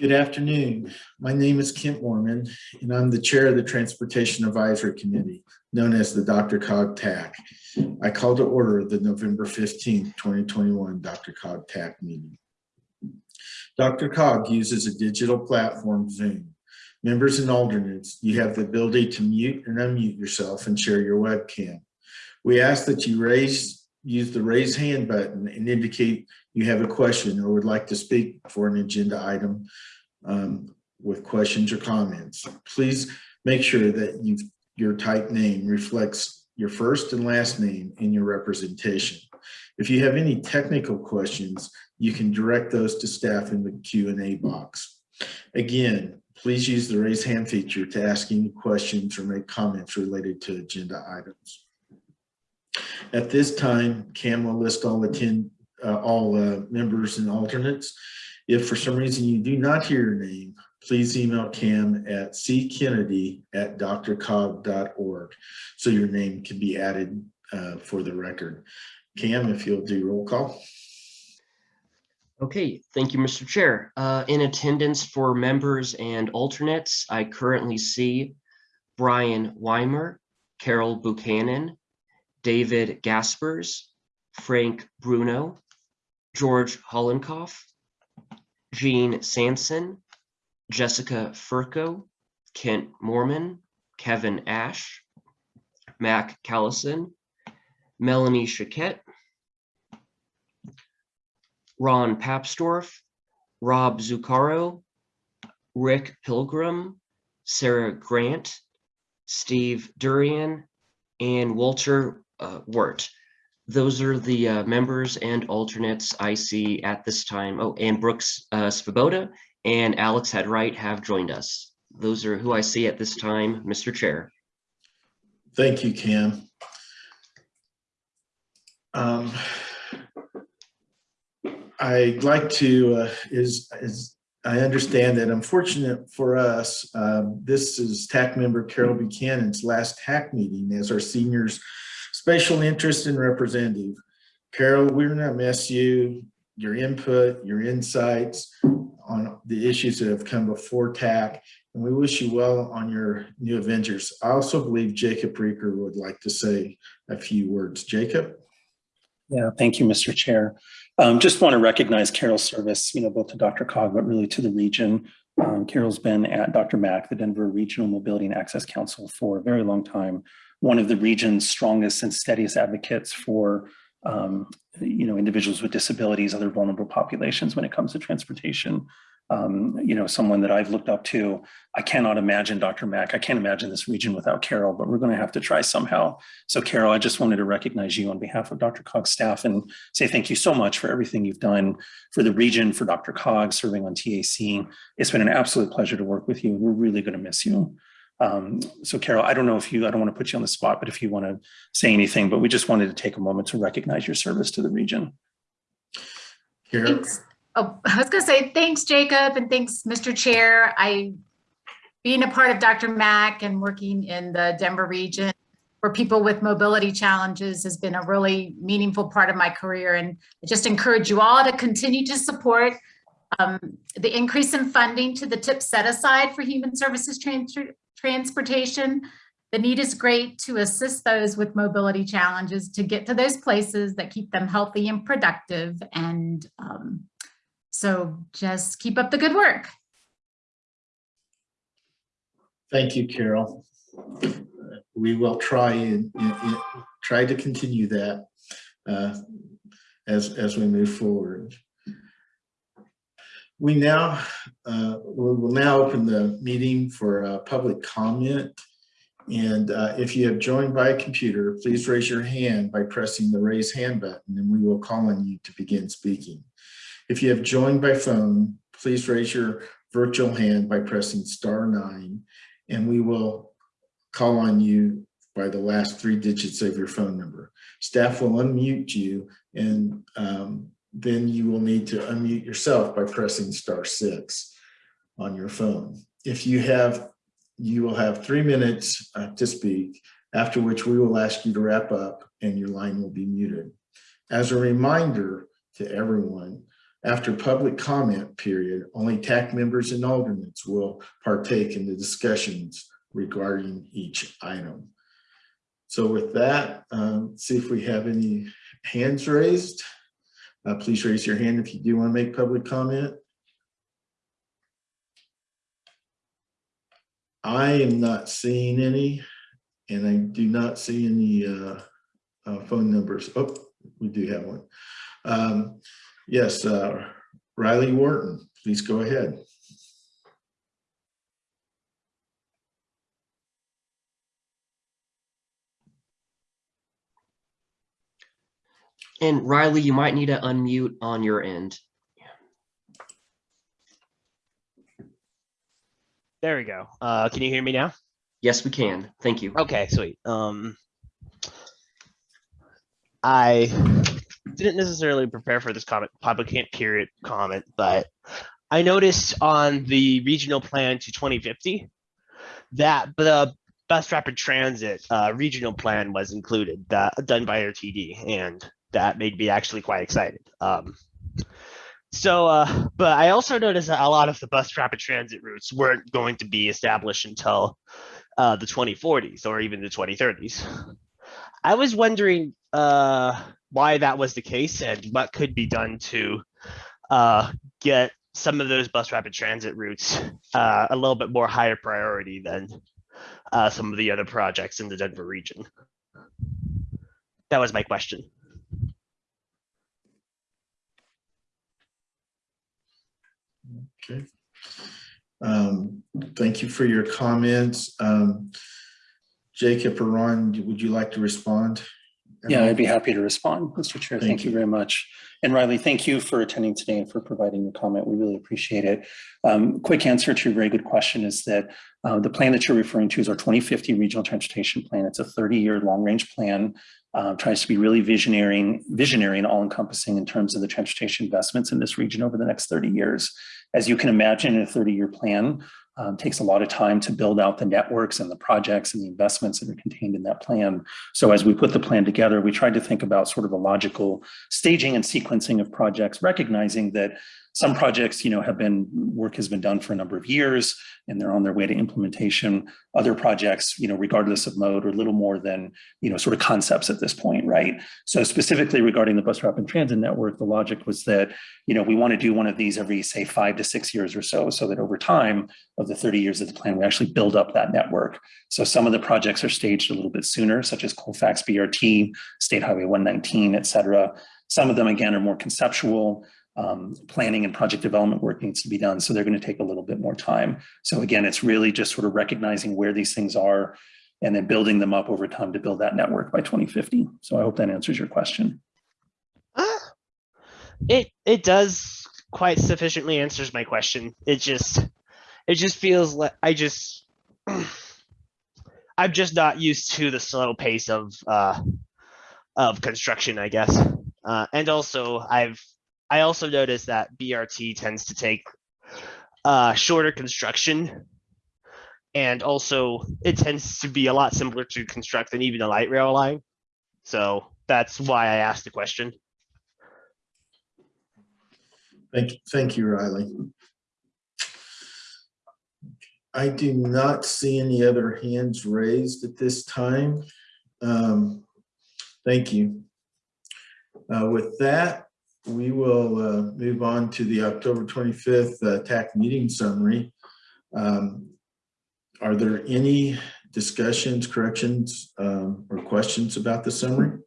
Good afternoon. My name is Kent Moorman, and I'm the chair of the Transportation Advisory Committee, known as the DRCOG TAC. I call to order the November 15th, 2021 DRCOG TAC meeting. DRCOG uses a digital platform, Zoom. Members and alternates, you have the ability to mute and unmute yourself and share your webcam. We ask that you raise, use the raise hand button and indicate you have a question or would like to speak for an agenda item um, with questions or comments. Please make sure that you your type name reflects your first and last name in your representation. If you have any technical questions, you can direct those to staff in the Q&A box. Again, please use the raise hand feature to ask any questions or make comments related to agenda items. At this time, Cam will list all attend, uh, all uh, members and alternates. If for some reason you do not hear your name, please email Cam at ckennedy at drcog.org so your name can be added uh, for the record. Cam, if you'll do roll call. Okay, thank you, Mr. Chair. Uh, in attendance for members and alternates, I currently see Brian Weimer, Carol Buchanan, David Gaspers, Frank Bruno, George Hollenkoff, Jean Sanson, Jessica Furco, Kent Moorman, Kevin Ash, Mac Callison, Melanie Chiquette, Ron Papsdorf, Rob Zuccaro, Rick Pilgrim, Sarah Grant, Steve Durian, and Walter uh, Wirt. Those are the uh, members and alternates I see at this time. Oh, and Brooks uh, Svoboda and Alex Hyde-Wright have joined us. Those are who I see at this time, Mr. Chair. Thank you, Cam. Um, I'd like to, uh, is, is I understand that unfortunate for us, um, this is TAC member Carol Buchanan's last TAC meeting as our seniors special interest and representative. Carol, we're gonna miss you, your input, your insights on the issues that have come before TAC, and we wish you well on your new adventures. I also believe Jacob Riger would like to say a few words. Jacob? Yeah, thank you, Mr. Chair. Um, just want to recognize Carol's service, you know, both to DRCOG, but really to the region. Um, Carol's been at DRMAC, the Denver Regional Mobility and Access Council for a very long time. One of the region's strongest and steadiest advocates for, um, you know, individuals with disabilities, other vulnerable populations when it comes to transportation um, you know, someone that I've looked up to. I cannot imagine DRMAC. I can't imagine this region without Carol, but we're going to have to try somehow. So Carol, I just wanted to recognize you on behalf of DRCOG's staff and say thank you so much for everything you've done for the region, for DRCOG serving on TAC. It's been an absolute pleasure to work with you. We're really going to miss you. Um, so Carol, I don't know if you, I don't want to put you on the spot, but if you want to say anything, but we just wanted to take a moment to recognize your service to the region. Carol? Thanks. Oh, I was going to say thanks, Jacob, and thanks, Mr. Chair. I, being a part of DRMAC and working in the Denver region for people with mobility challenges has been a really meaningful part of my career. And I just encourage you all to continue to support um, the increase in funding to the tip set aside for human services trans transportation. The need is great to assist those with mobility challenges to get to those places that keep them healthy and productive and um, so just keep up the good work. Thank you, Carol. We will try and, and try to continue that uh, as, as we move forward. We now, uh, we will now open the meeting for public comment. And uh, if you have joined by computer, please raise your hand by pressing the raise hand button and we will call on you to begin speaking. If you have joined by phone, please raise your virtual hand by pressing star nine, and we will call on you by the last three digits of your phone number. Staff will unmute you, and um, then you will need to unmute yourself by pressing star six on your phone. If you have, you will have three minutes uh, to speak, after which we will ask you to wrap up and your line will be muted. As a reminder to everyone, After public comment period, only TAC members and alternates will partake in the discussions regarding each item. So with that, um, see if we have any hands raised. Uh, please raise your hand if you do want to make public comment. I am not seeing any, and I do not see any uh, uh, phone numbers. Oh, we do have one. Um, Yes, uh, Riley Wharton, please go ahead. And Riley, you might need to unmute on your end. There we go. Uh, can you hear me now? Yes, we can. Thank you. Okay, sweet. Um, I didn't necessarily prepare for this comment, public period comment, but I noticed on the regional plan to 2050 that the bus rapid transit uh, regional plan was included, that done by RTD, and that made me actually quite excited. Um, so, uh, but I also noticed that a lot of the bus rapid transit routes weren't going to be established until uh, the 2040s or even the 2030s. I was wondering uh, why that was the case and what could be done to uh, get some of those bus rapid transit routes uh, a little bit more higher priority than uh, some of the other projects in the Denver region. That was my question. Okay. Um, Thank you for your comments. Um, Jacob or Ron, would you like to respond? Yeah, I'd be happy to respond, Mr. Chair. Thank Thank you you. very much. And Riley, thank you for attending today and for providing your comment. We really appreciate it. Um, quick answer to your very good question is that uh, the plan that you're referring to is our 2050 Regional Transportation Plan. It's a 30-year long-range plan. Uh, tries to be really visionary, visionary and all-encompassing in terms of the transportation investments in this region over the next 30 years. As you can imagine, a 30-year plan, um, takes a lot of time to build out the networks and the projects and the investments that are contained in that plan. So as we put the plan together, we tried to think about sort of a logical staging and sequencing of projects, recognizing that some projects, you know, have been, work has been done for a number of years and they're on their way to implementation. Other projects, you know, regardless of mode, are little more than, you know, sort of concepts at this point, right? So specifically regarding the bus rapid transit network, the logic was that, you know, we want to do one of these every, say, five to six years or so, so that over time of the 30 years of the plan, we actually build up that network. So some of the projects are staged a little bit sooner, such as Colfax BRT, State Highway 119, et cetera. Some of them, again, are more conceptual. Um, planning and project development work needs to be done. So they're going to take a little bit more time. So again, it's really just sort of recognizing where these things are and then building them up over time to build that network by 2050. So I hope that answers your question. Ah, it it does quite sufficiently answers my question. It just it just feels like I just I'm just not used to the slow pace of uh of construction, I guess. Uh, and also I've I also noticed that BRT tends to take uh shorter construction and also it tends to be a lot simpler to construct than even a light rail line. So that's why I asked the question. Thank, you, thank you, Riley. I do not see any other hands raised at this time. Um, Thank you. Uh, With that, we will uh, move on to the October 25th uh, TAC meeting summary. Um, Are there any discussions, corrections, um, or questions about the summary?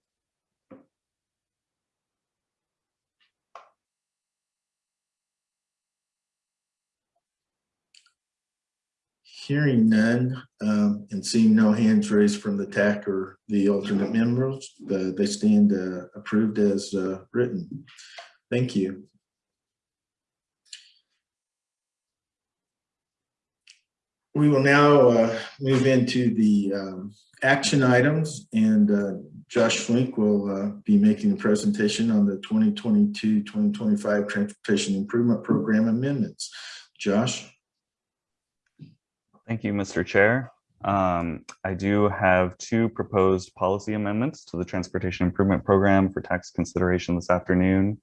Hearing none um, and seeing no hands raised from the TAC or the alternate members, the- they stand uh, approved as uh, written. Thank you. We will now uh, move into the um, action items and uh, Josh Flink will uh, be making a presentation on the 2022-2025 Transportation Improvement Program amendments. Josh? Thank you, Mr. Chair. Um, I do have two proposed policy amendments to the Transportation Improvement Program for tax consideration this afternoon.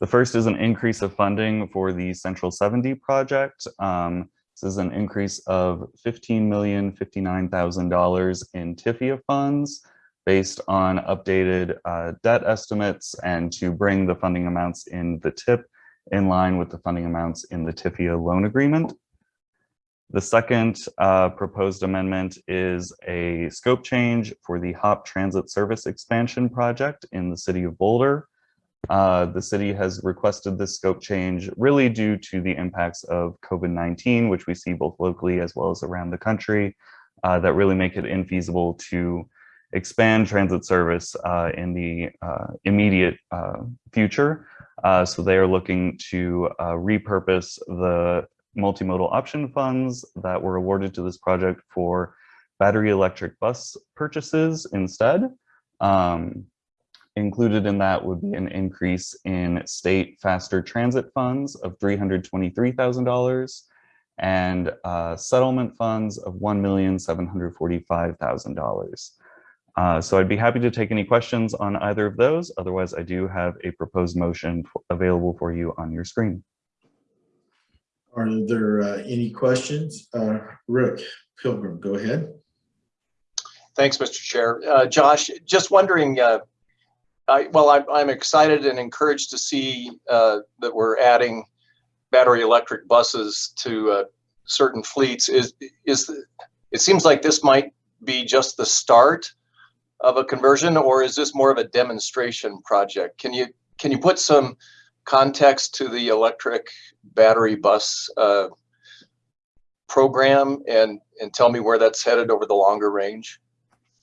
The first is an increase of funding for the Central 70 project. Um, This is an increase of $15,059,000 in TIFIA funds based on updated uh, debt estimates and to bring the funding amounts in the TIP in line with the funding amounts in the TIFIA loan agreement. The second uh, proposed amendment is a scope change for the HOP Transit Service Expansion Project in the city of Boulder. Uh, the city has requested this scope change really due to the impacts of COVID-19, which we see both locally as well as around the country, uh, that really make it infeasible to expand transit service uh, in the uh, immediate uh, future. Uh, so they are looking to repurpose the multimodal option funds that were awarded to this project for battery electric bus purchases instead. Um, included in that would be an increase in state faster transit funds of $323,000 and uh, settlement funds of $1,745,000. Uh, so I'd be happy to take any questions on either of those. Otherwise, I do have a proposed motion available for you on your screen. Are there uh, any questions? Uh, Rick Pilgrim, go ahead. Thanks, Mr. Chair. Uh, Josh, just wondering, uh, I, well, I'm, I'm excited and encouraged to see uh, that we're adding battery electric buses to uh, certain fleets. Is, is, the- it seems like this might be just the start of a conversion, or is this more of a demonstration project? Can you, can you put some context to the electric battery bus uh, program and, and tell me where that's headed over the longer range?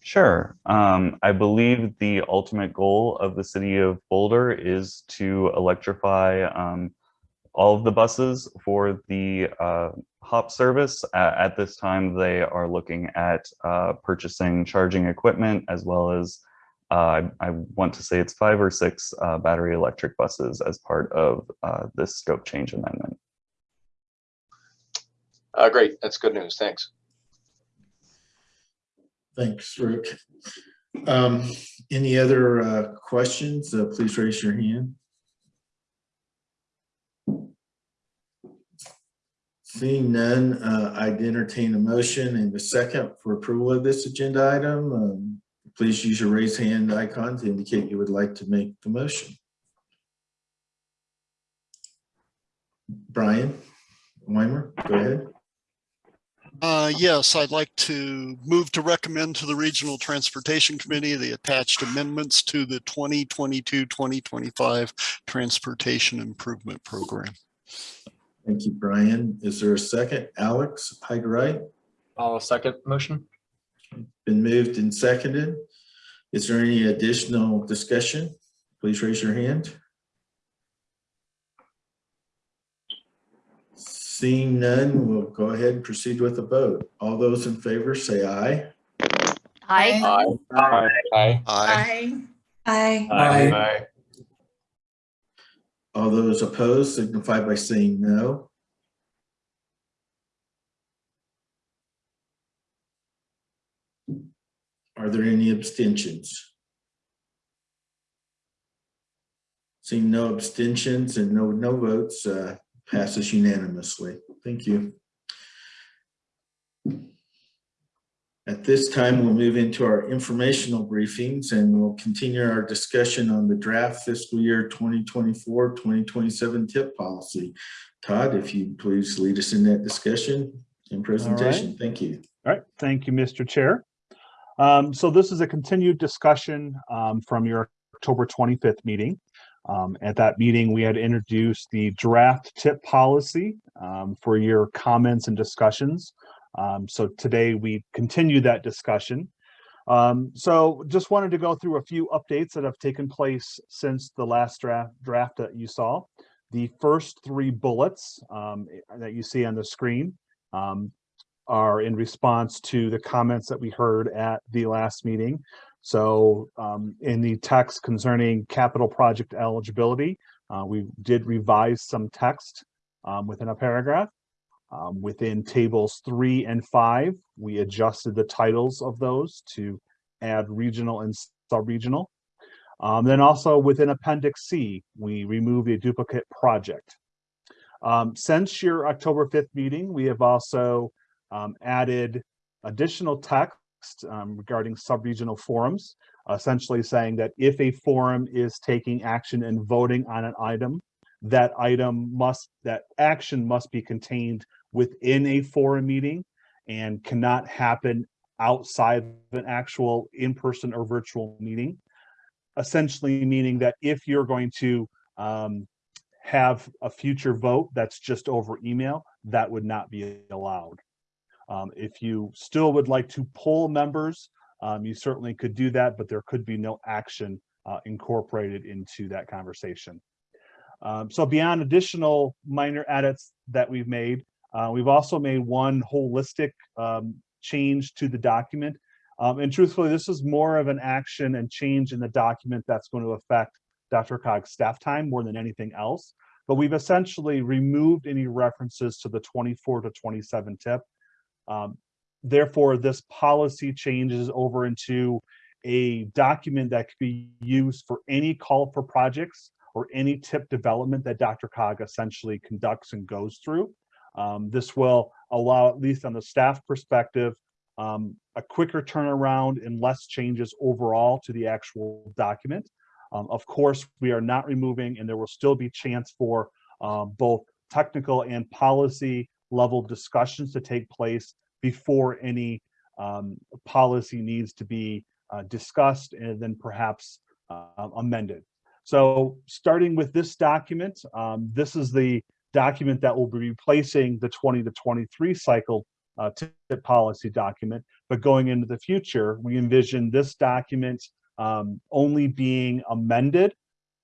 Sure. Um, I believe the ultimate goal of the city of Boulder is to electrify um, all of the buses for the uh, HOP service. A- at this time, they are looking at uh, purchasing charging equipment as well as uh, I, I want to say it's five or six uh, battery electric buses as part of uh, this scope change amendment. Uh, great, that's good news, thanks. Thanks, Rick. Um, Any other uh, questions? Uh, Please raise your hand. Seeing none, uh, I'd entertain a motion and a second for approval of this agenda item. Um, Please use your raise hand icon to indicate you would like to make the motion. Brian Weimer, go ahead. Uh, yes, I'd like to move to recommend to the Regional Transportation Committee the attached amendments to the 2022-2025 Transportation Improvement Program. Thank you, Brian. Is there a second? Alex Hyde-Wright? I'll second motion. Been moved and seconded. Is there any additional discussion? Please raise your hand. Seeing none, we'll go ahead and proceed with the vote. All those in favor say aye. Aye. Aye. Aye. Aye. Aye. Aye. Aye. All those opposed signify by saying no. Are there any abstentions? Seeing no abstentions and no, no votes, uh, passes unanimously. Thank you. At this time, we'll move into our informational briefings and we'll continue our discussion on the draft fiscal year 2024, 2027 tip policy. Todd, if you please lead us in that discussion and presentation. Thank you. All right, thank you, Mr. Chair. Um, so this is a continued discussion um, from your October 25th meeting. Um, at that meeting, we had introduced the draft tip policy um, for your comments and discussions. Um, so today we continue that discussion. Um, so just wanted to go through a few updates that have taken place since the last draft draft that you saw. The first three bullets that you see on the screen um, are in response to the comments that we heard at the last meeting. So um, in the text concerning capital project eligibility, uh, we did revise some text um, within a paragraph. Um, within tables three and five, we adjusted the titles of those to add regional and sub-regional. Um, then also within Appendix C, we removed a duplicate project. Um, since your October 5th meeting, we have also um, added additional text um, regarding sub-regional forums, essentially saying that if a forum is taking action and voting on an item, that item must, that action must be contained within a forum meeting and cannot happen outside of an actual in-person or virtual meeting. Essentially meaning that if you're going to um, have a future vote that's just over email, that would not be allowed. Um, if you still would like to poll members, um, you certainly could do that, but there could be no action uh, incorporated into that conversation. Um, so beyond additional minor edits that we've made, uh, we've also made one holistic um, change to the document. Um, and truthfully, this is more of an action and change in the document that's going to affect DRCOG's staff time more than anything else. But we've essentially removed any references to the 24 to 27 tip. Um, therefore, this policy changes over into a document that could be used for any call for projects or any tip development that DRCOG essentially conducts and goes through. Um, this will allow, at least on the staff perspective, um, a quicker turnaround and less changes overall to the actual document. Um, of course, we are not removing, and there will still be chance for um, both technical and policy level discussions to take place before any um, policy needs to be uh, discussed and then perhaps uh, amended. So starting with this document, um, this is the document that will be replacing the 20 to 23 cycle uh, tip policy document. But going into the future, we envision this document um, only being amended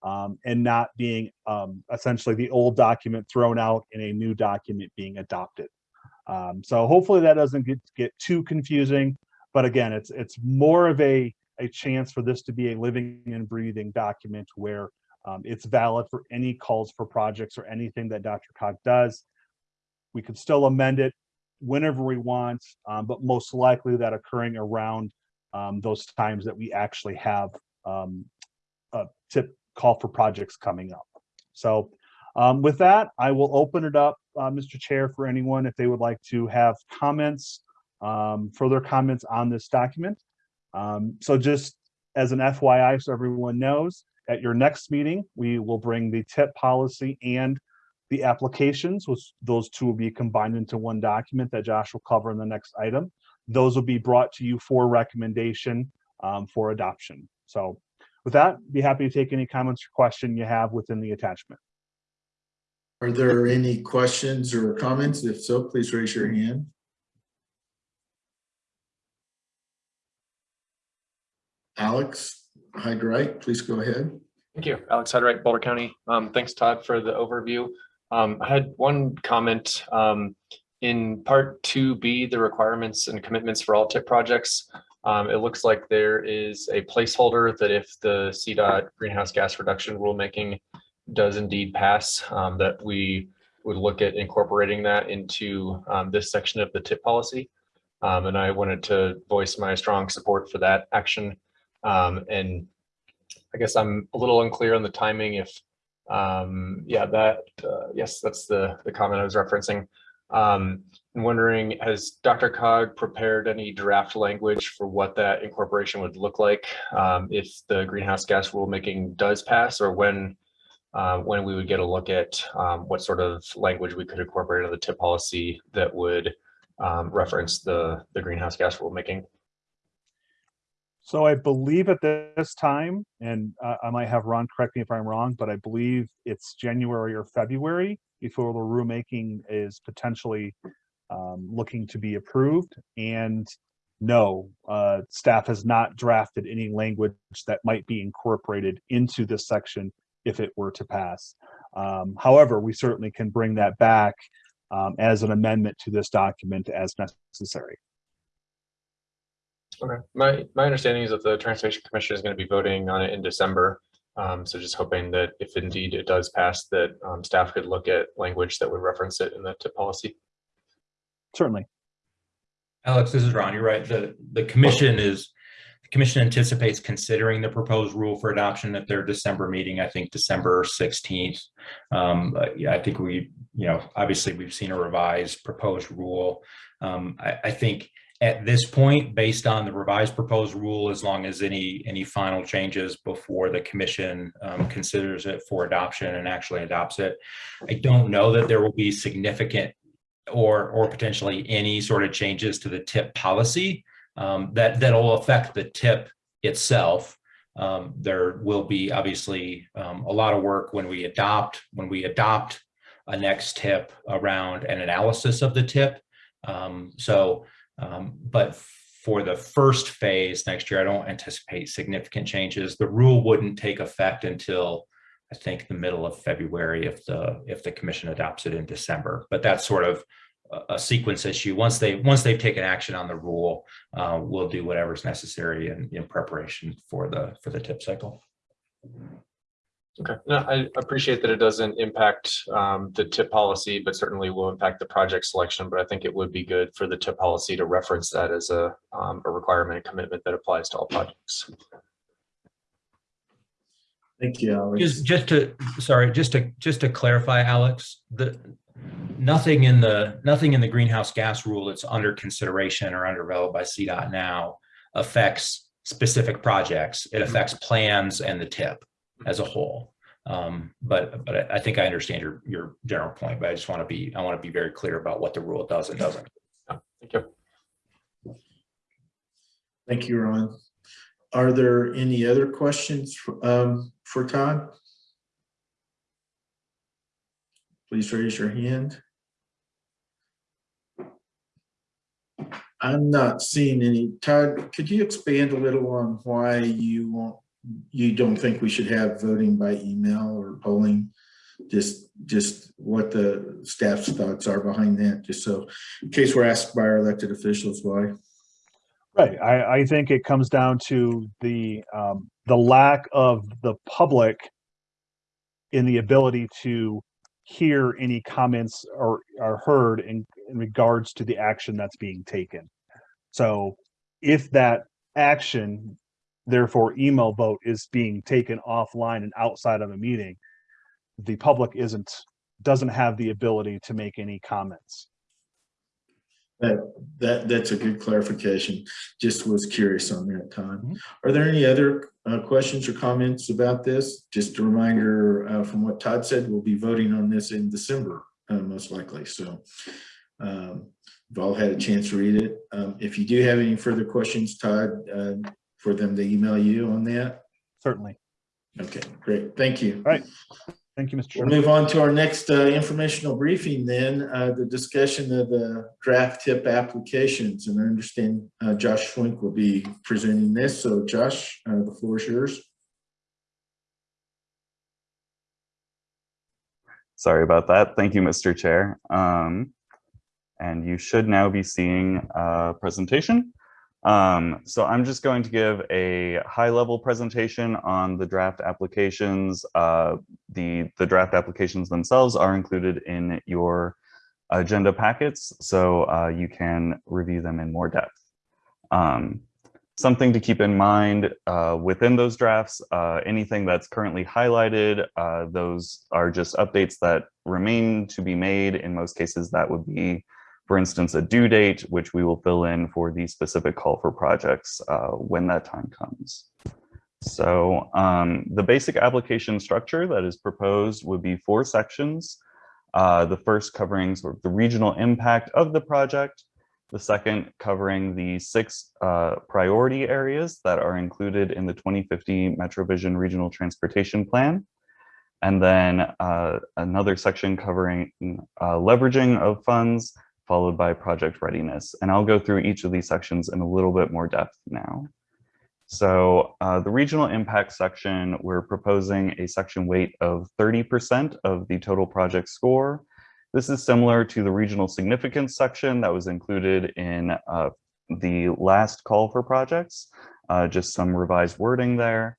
um, and not being um, essentially the old document thrown out in a new document being adopted. Um, so hopefully that doesn't get, get too confusing. But again, it's it's more of a, a chance for this to be a living and breathing document where um, it's valid for any calls for projects or anything that DRCOG does. We could still amend it whenever we want, um, but most likely that occurring around um, those times that we actually have a tip call for projects coming up. So um, with that, I will open it up, uh, Mr. Chair, for anyone if they would like to have comments, um, further comments on this document. Um, so just as an FYI, so everyone knows, at your next meeting, we will bring the tip policy and the applications, which those two will be combined into one document that Josh will cover in the next item. Those will be brought to you for recommendation um, for adoption. So with that, be happy to take any comments or question you have within the attachment. Are there any questions or comments? If so, please raise your hand. Alex Hyde-Wright, please go ahead. Thank you. Alex Hyde-Wright, Boulder County. Um, thanks, Todd, for the overview. Um, I had one comment. Um, in part 2B, the requirements and commitments for all TIP projects, um, it looks like there is a placeholder that if the CDOT greenhouse gas reduction rulemaking does indeed pass, um, that we would look at incorporating that into um, this section of the TIP policy. Um, and I wanted to voice my strong support for that action. Um, and I guess I'm a little unclear on the timing if, um, yeah, that, uh, yes, that's the, the comment I was referencing. Um, I'm wondering, has DRCOG prepared any draft language for what that incorporation would look like um, if the greenhouse gas rulemaking does pass or when uh, when we would get a look at um, what sort of language we could incorporate into the tip policy that would um, reference the, the greenhouse gas rulemaking? So I believe at this time, and uh, I might have Ron correct me if I'm wrong, but I believe it's January or February before the rulemaking is potentially um, looking to be approved. And no, uh, staff has not drafted any language that might be incorporated into this section if it were to pass. Um, however, we certainly can bring that back um, as an amendment to this document as necessary. Okay, my, my understanding is that the Transportation Commission is going to be voting on it in December. Um, so just hoping that if indeed it does pass, that um, staff could look at language that would reference it in the tip policy. Certainly. Alex, this is Ron. You're right. The, the commission is the commission anticipates considering the proposed rule for adoption at their December meeting, I think December 16th. Um, yeah, I think we, you know, obviously we've seen a revised proposed rule. Um, I, I think at this point, based on the revised proposed rule, as long as any, any final changes before the commission um, considers it for adoption and actually adopts it, I don't know that there will be significant or, or potentially any sort of changes to the tip policy um, that, that'll affect the tip itself. Um, there will be obviously um, a lot of work when we adopt, when we adopt a next tip around an analysis of the tip. Um, so, um, but for the first phase next year, I don't anticipate significant changes. The rule wouldn't take effect until I think the middle of February if the if the commission adopts it in December. But that's sort of a, sequence issue. Once they once they've taken action on the rule, uh, we'll do whatever's necessary in, in preparation for the for the tip cycle. Okay, no, I appreciate that it doesn't impact um, the tip policy, but certainly will impact the project selection. But I think it would be good for the tip policy to reference that as a, um, a requirement and commitment that applies to all projects. Thank you, Alex. Just, just to, sorry, just to, just to clarify, Alex, the, nothing in the, nothing in the greenhouse gas rule that's under consideration or under developed by CDOT now affects specific projects. It affects plans and the tip as a whole. Um, but, but I- I think I understand your, your general point, but I just want to be, I want to be very clear about what the rule does and doesn't. Thank you. Thank you, Ron. Are there any other questions um, for Todd? Please raise your hand. I'm not seeing any. Todd, could you expand a little on why you want, you don't think we should have voting by email or polling? Just, just what the staff's thoughts are behind that, just so in case we're asked by our elected officials why. Right. I, I think it comes down to the, um, the lack of the public in the ability to hear any comments or are heard in, in regards to the action that's being taken. So if that action, therefore email vote is being taken offline and outside of a meeting, the public isn't, doesn't have the ability to make any comments. That, that, that's a good clarification. Just was curious on that time. Are there any other uh, questions or comments about this? Just a reminder uh, from what Todd said, we'll be voting on this in December, uh, most likely. So um, you've all had a chance to read it. Um, If you do have any further questions, Todd, uh, for them to email you on that? Certainly. Okay, great. Thank you. All right. Thank you, Mr. Chair. We'll move on to our next uh, informational briefing then, uh, the discussion of the draft tip applications. And I understand uh, Josh Schwenk will be presenting this. So Josh, uh, the floor is yours. Sorry about that. Thank you, Mr. Chair. Um, and you should now be seeing a presentation. Um, so I'm just going to give a high level presentation on the draft applications. Uh, the, the draft applications themselves are included in your agenda packets, so uh, you can review them in more depth. Um, something to keep in mind uh, within those drafts, uh, anything that's currently highlighted, uh, those are just updates that remain to be made. In most cases, that would be for instance, a due date, which we will fill in for the specific call for projects uh, when that time comes. So um, the basic application structure that is proposed would be four sections. Uh, the first covering sort of the regional impact of the project, the second covering the six uh, priority areas that are included in the 2050 MetroVision Regional Transportation Plan, and then uh, another section covering uh, leveraging of funds, followed by project readiness. And I'll go through each of these sections in a little bit more depth now. So uh, the regional impact section, we're proposing a section weight of 30% of the total project score. This is similar to the regional significance section that was included in uh, the last call for projects, uh, just some revised wording there.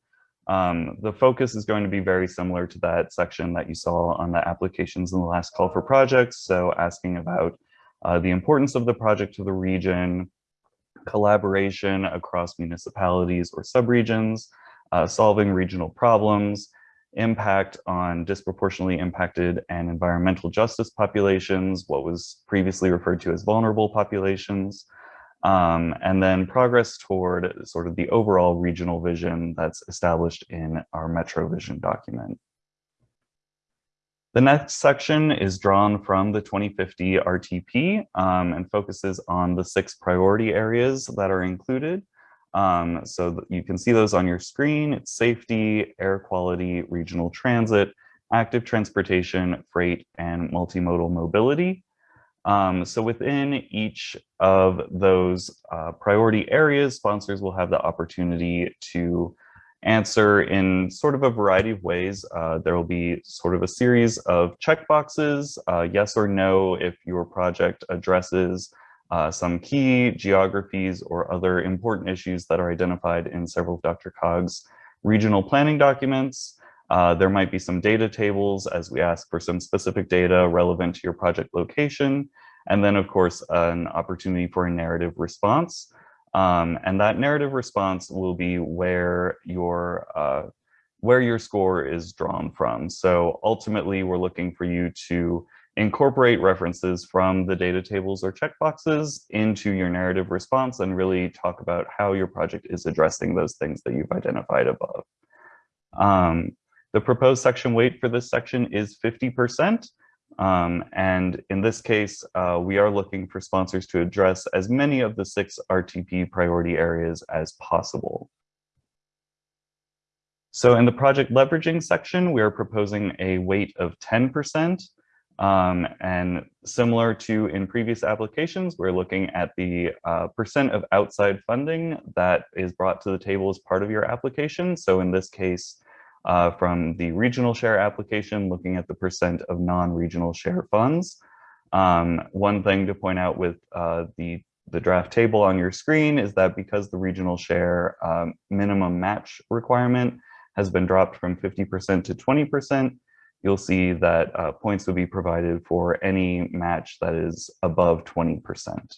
Um, the focus is going to be very similar to that section that you saw on the applications in the last call for projects. So asking about uh, the importance of the project to the region, collaboration across municipalities or subregions, uh, solving regional problems, impact on disproportionately impacted and environmental justice populations, what was previously referred to as vulnerable populations, um, and then progress toward sort of the overall regional vision that's established in our Metro Vision document. The next section is drawn from the 2050 RTP um, and focuses on the six priority areas that are included. Um, so you can see those on your screen. It's safety, air quality, regional transit, active transportation, freight, and multimodal mobility. Um, so within each of those uh, priority areas, sponsors will have the opportunity to answer in sort of a variety of ways. Uh, there will be sort of a series of checkboxes, uh, yes or no, if your project addresses uh, some key geographies or other important issues that are identified in several of DRCOG's regional planning documents. Uh, there might be some data tables as we ask for some specific data relevant to your project location. And then of course, an opportunity for a narrative response. Um, and that narrative response will be where your uh, where your score is drawn from. So ultimately, we're looking for you to incorporate references from the data tables or checkboxes into your narrative response and really talk about how your project is addressing those things that you've identified above. Um, the proposed section weight for this section is 50%. Um, and in this case, uh, we are looking for sponsors to address as many of the six RTP priority areas as possible. So in the project leveraging section, we are proposing a weight of 10%. Um, and similar to in previous applications, we're looking at the uh, percent of outside funding that is brought to the table as part of your application. So in this case, uh, from the regional share application, looking at the percent of non-regional share funds. Um, one thing to point out with uh, the, the draft table on your screen is that because the regional share um, minimum match requirement has been dropped from 50% to 20%, you'll see that uh, points would be provided for any match that is above 20%.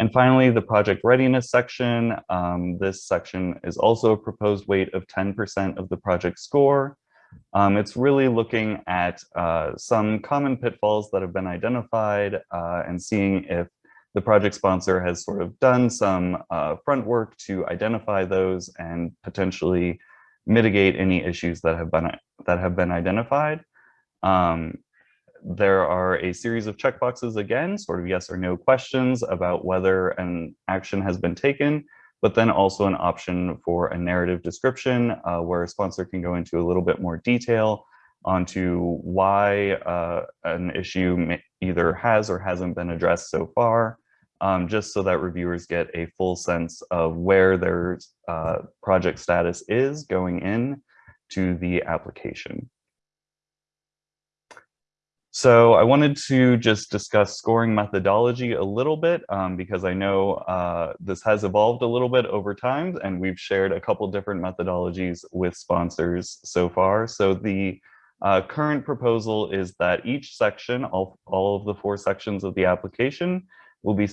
And finally, the project readiness section. Um, this section is also a proposed weight of 10% of the project score. Um, it's really looking at uh, some common pitfalls that have been identified uh, and seeing if the project sponsor has sort of done some uh, front work to identify those and potentially mitigate any issues that have been that have been identified. Um, there are a series of checkboxes again, sort of yes or no questions about whether an action has been taken, but then also an option for a narrative description uh, where a sponsor can go into a little bit more detail onto why uh, an issue either has or hasn't been addressed so far, um, just so that reviewers get a full sense of where their uh, project status is going in to the application. So I wanted to just discuss scoring methodology a little bit um, because I know uh, this has evolved a little bit over time and we've shared a couple different methodologies with sponsors so far. So the uh, current proposal is that each section, all, all of the four sections of the application will be,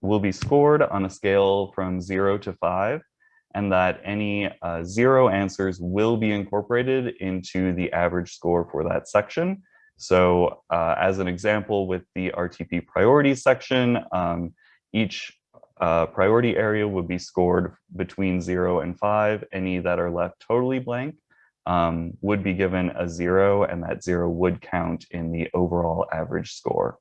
will be scored on a scale from zero to five and that any uh, zero answers will be incorporated into the average score for that section. So uh, as an example with the RTP priority section, um, each uh, priority area would be scored between zero and five. Any that are left totally blank um, would be given a zero and that zero would count in the overall average score.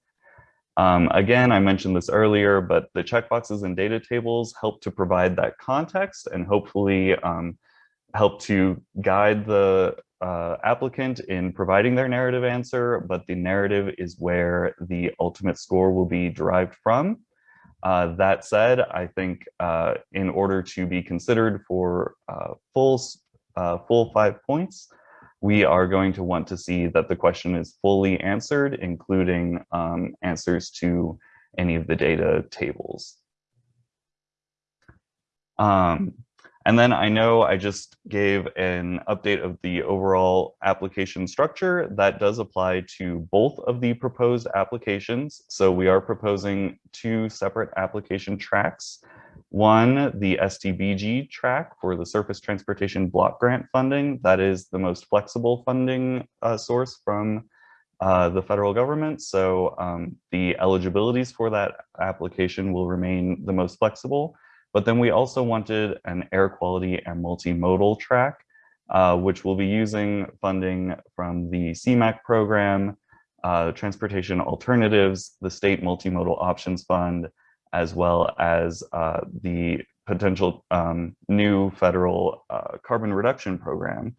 Um, again, I mentioned this earlier, but the checkboxes and data tables help to provide that context and hopefully um, help to guide the uh, applicant in providing their narrative answer, but the narrative is where the ultimate score will be derived from. Uh, that said, I think uh, in order to be considered for uh, full, uh, full five points, we are going to want to see that the question is fully answered, including um, answers to any of the data tables. Um, And then I know I just gave an update of the overall application structure that does apply to both of the proposed applications. So we are proposing two separate application tracks. One, the STBG track for the Surface Transportation Block Grant funding. That is the most flexible funding uh, source from uh, the federal government. So um, the eligibilities for that application will remain the most flexible. But then we also wanted an air quality and multimodal track, uh, which will be using funding from the CMAQ program, uh, Transportation Alternatives, the State Multimodal Options Fund, as well as uh, the potential um, new federal uh, carbon reduction program.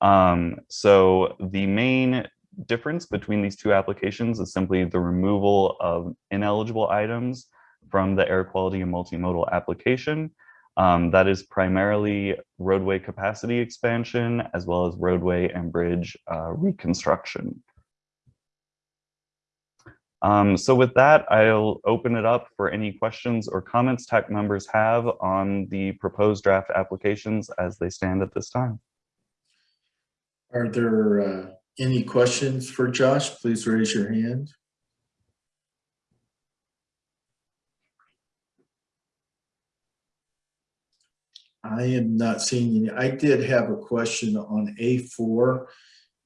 Um, so the main difference between these two applications is simply the removal of ineligible items from the air quality and multimodal application. Um, that is primarily roadway capacity expansion as well as roadway and bridge uh, reconstruction. Um, so with that, I'll open it up for any questions or comments TAC members have on the proposed draft applications as they stand at this time. Are there uh, any questions for Josh? Please raise your hand. I am not seeing any. I did have a question on A4.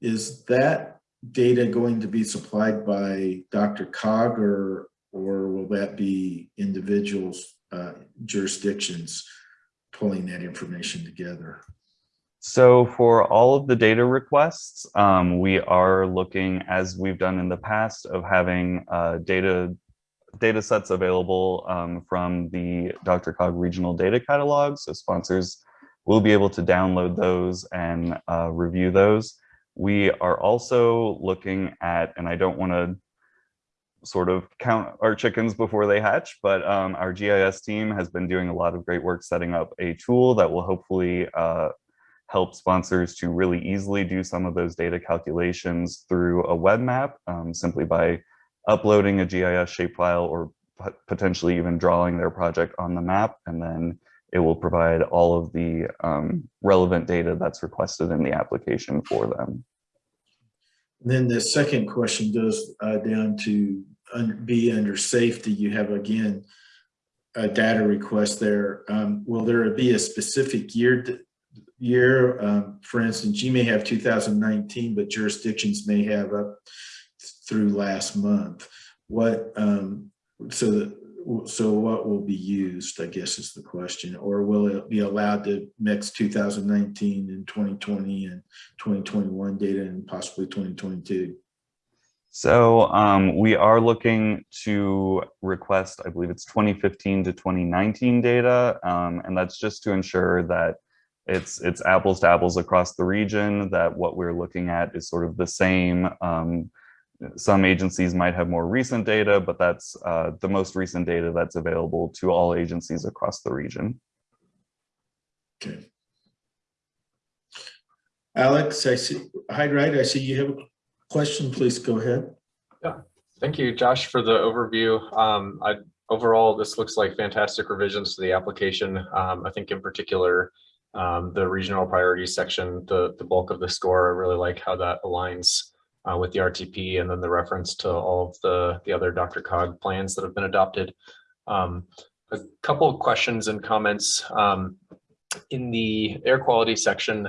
Is that data going to be supplied by DRCOG or, or will that be individuals, uh, jurisdictions pulling that information together? So for all of the data requests, um, we are looking, as we've done in the past, of having uh, data data sets available um, from the DRCOG regional data catalog. So sponsors will be able to download those and uh, review those. We are also looking at, and I don't want to sort of count our chickens before they hatch, but um, our GIS team has been doing a lot of great work setting up a tool that will hopefully uh, help sponsors to really easily do some of those data calculations through a web map um, simply by uploading a GIS shapefile or potentially even drawing their project on the map. And then it will provide all of the um, relevant data that's requested in the application for them. Then the second question goes uh, down to un be under safety. You have again a data request there. Um, will there be a specific year year? Um, for instance, you may have 2019, but jurisdictions may have up through last month. What um, so that so what will be used, I guess is the question, or will it be allowed to mix 2019 and 2020 and 2021 data and possibly 2022? So um, we are looking to request, I believe it's 2015 to 2019 data, um, and that's just to ensure that it's it's apples to apples across the region, that what we're looking at is sort of the same um, some agencies might have more recent data, but that's uh, the most recent data that's available to all agencies across the region. Okay. Alex, I see, Hyde-Wright, I see you have a question, please go ahead. Yeah, thank you, Josh, for the overview. Um, I, overall, this looks like fantastic revisions to the application. Um, I think in particular, um, the regional priorities section, the, the bulk of the score, I really like how that aligns uh, with the RTP and then the reference to all of the, the other DRCOG plans that have been adopted. Um, a couple of questions and comments. Um, in the air quality section,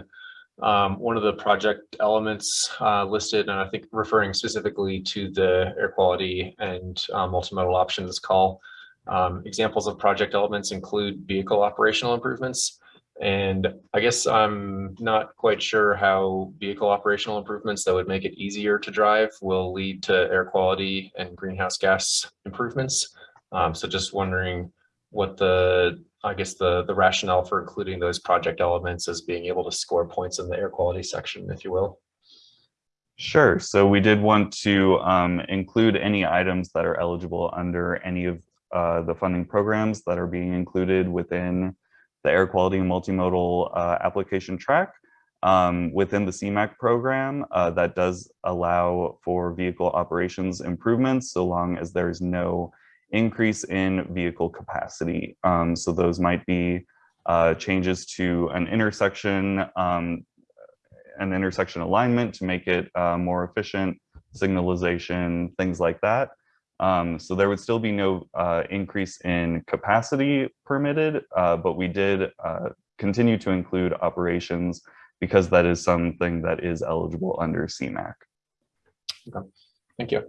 um, one of the project elements uh, listed, and I think referring specifically to the air quality and uh, multimodal options call, um, examples of project elements include vehicle operational improvements. And I guess I'm not quite sure how vehicle operational improvements that would make it easier to drive will lead to air quality and greenhouse gas improvements. Um, so just wondering what the, I guess the, the rationale for including those project elements as being able to score points in the air quality section, if you will. Sure. So we did want to um, include any items that are eligible under any of uh, the funding programs that are being included within the air quality and multimodal uh, application track. Um, within the CMAQ program uh, that does allow for vehicle operations improvements so long as there's no increase in vehicle capacity. Um, so those might be uh, changes to an intersection, um, an intersection alignment to make it uh, more efficient, signalization, things like that. Um, so there would still be no uh, increase in capacity permitted, uh, but we did uh, continue to include operations because that is something that is eligible under CMAQ. Okay, Thank you.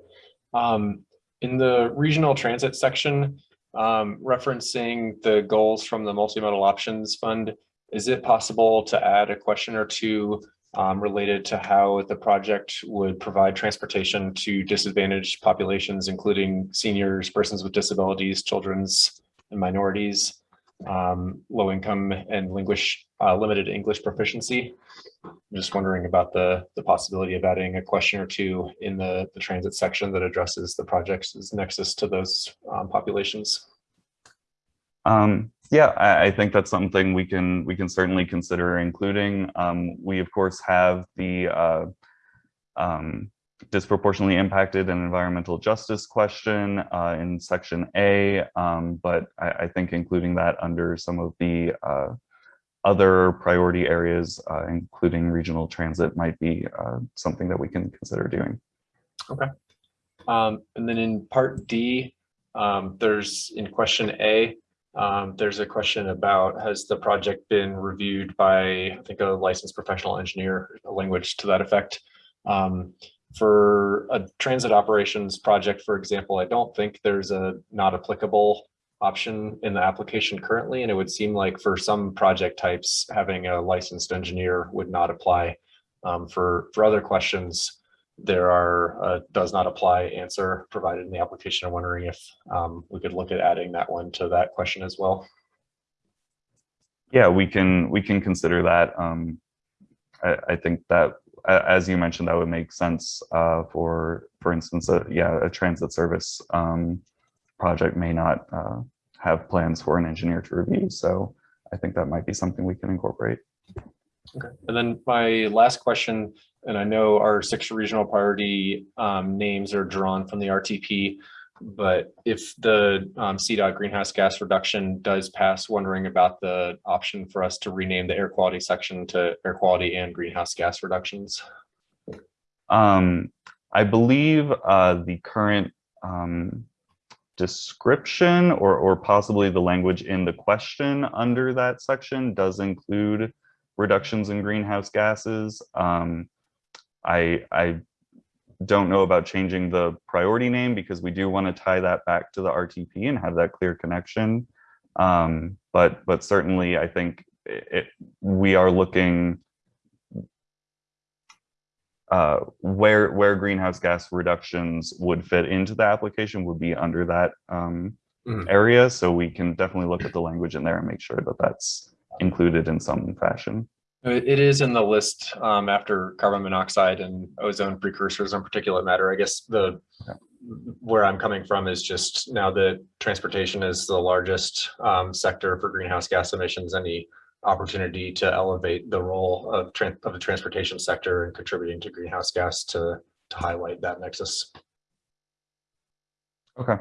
Um, in the regional transit section, um, referencing the goals from the multimodal options fund, is it possible to add a question or two um, related to how the project would provide transportation to disadvantaged populations, including seniors, persons with disabilities, children's and minorities, um, low income and uh, limited English proficiency? I'm just wondering about the, the possibility of adding a question or two in the, the transit section that addresses the project's nexus to those um, populations. Um, yeah, I, think that's something we can we can certainly consider including. Um, we of course have the uh, um, disproportionately impacted and environmental justice question uh, in section A, um, but I, I, think including that under some of the uh, other priority areas, uh, including regional transit, might be uh, something that we can consider doing. Okay. Um, and then in part D, um, there's in question A, um, there's a question about has the project been reviewed by, I think, a licensed professional engineer, a language to that effect. Um, for a transit operations project, for example, I don't think there's a not applicable option in the application currently, and it would seem like for some project types, having a licensed engineer would not apply. Um, for, for other questions, there are uh, does not apply answer provided in the application. I'm wondering if um, we could look at adding that one to that question as well. Yeah, we can we can consider that. Um, I, I think that as you mentioned, that would make sense uh, for, for instance, a, yeah, a transit service um, project may not uh, have plans for an engineer to review. So I think that might be something we can incorporate. Okay. And then my last question, and I know our six regional priority um, names are drawn from the RTP, but if the um, CDOT greenhouse gas reduction does pass, wondering about the option for us to rename the air quality section to air quality and greenhouse gas reductions. Um, I believe uh, the current um, description or, or possibly the language in the question under that section does include reductions in greenhouse gases. Um, I, I don't know about changing the priority name because we do want to tie that back to the RTP and have that clear connection. Um, but but certainly, I think it, we are looking uh, where where greenhouse gas reductions would fit into the application would be under that um, mm. area. So we can definitely look at the language in there and make sure that that's included in some fashion. It is in the list um, after carbon monoxide and ozone precursors and particulate matter. I guess the okay. where I'm coming from is just now that transportation is the largest um, sector for greenhouse gas emissions. Any opportunity to elevate the role of, of the transportation sector and contributing to greenhouse gas to to highlight that nexus. Okay.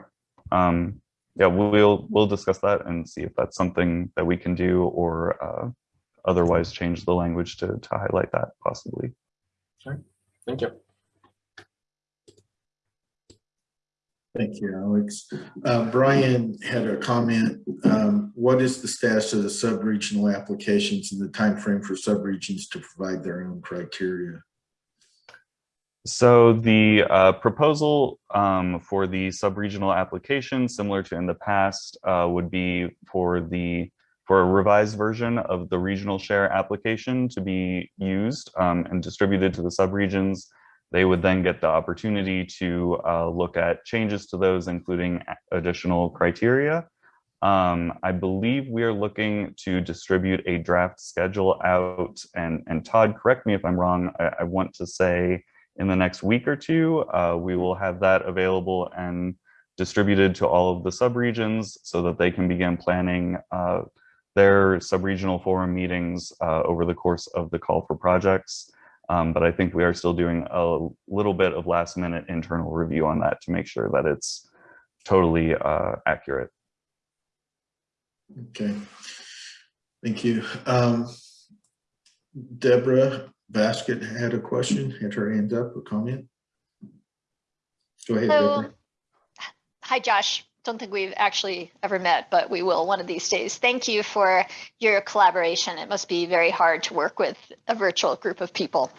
Um, yeah, we'll we'll discuss that and see if that's something that we can do or. Uh, otherwise change the language to, to highlight that possibly. Sure. Thank you. Thank you, Alex. Uh, Brian had a comment. Um, what is the status of the sub-regional applications and the time frame for sub-regions to provide their own criteria? So the uh, proposal um, for the sub-regional application, similar to in the past, uh, would be for the for a revised version of the regional share application to be used um, and distributed to the subregions. They would then get the opportunity to uh, look at changes to those, including additional criteria. Um, I believe we are looking to distribute a draft schedule out and, and Todd, correct me if I'm wrong, I, I want to say in the next week or two, uh, we will have that available and distributed to all of the subregions so that they can begin planning uh, their sub-regional forum meetings uh, over the course of the call for projects. Um, but I think we are still doing a little bit of last minute internal review on that to make sure that it's totally uh, accurate. Okay. Thank you. Um, Deborah Basket had a question, had her hand up, a comment. Go ahead, Hello. Deborah. Hi, Josh. Don't think we've actually ever met, but we will one of these days. Thank you for your collaboration. It must be very hard to work with a virtual group of people.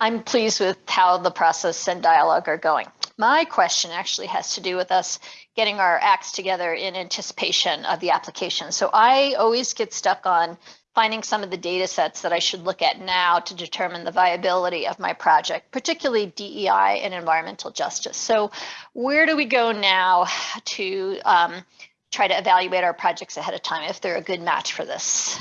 I'm pleased with how the process and dialogue are going. My question actually has to do with us getting our acts together in anticipation of the application. So I always get stuck on finding some of the data sets that I should look at now to determine the viability of my project, particularly DEI and environmental justice. So where do we go now to um, try to evaluate our projects ahead of time if they're a good match for this?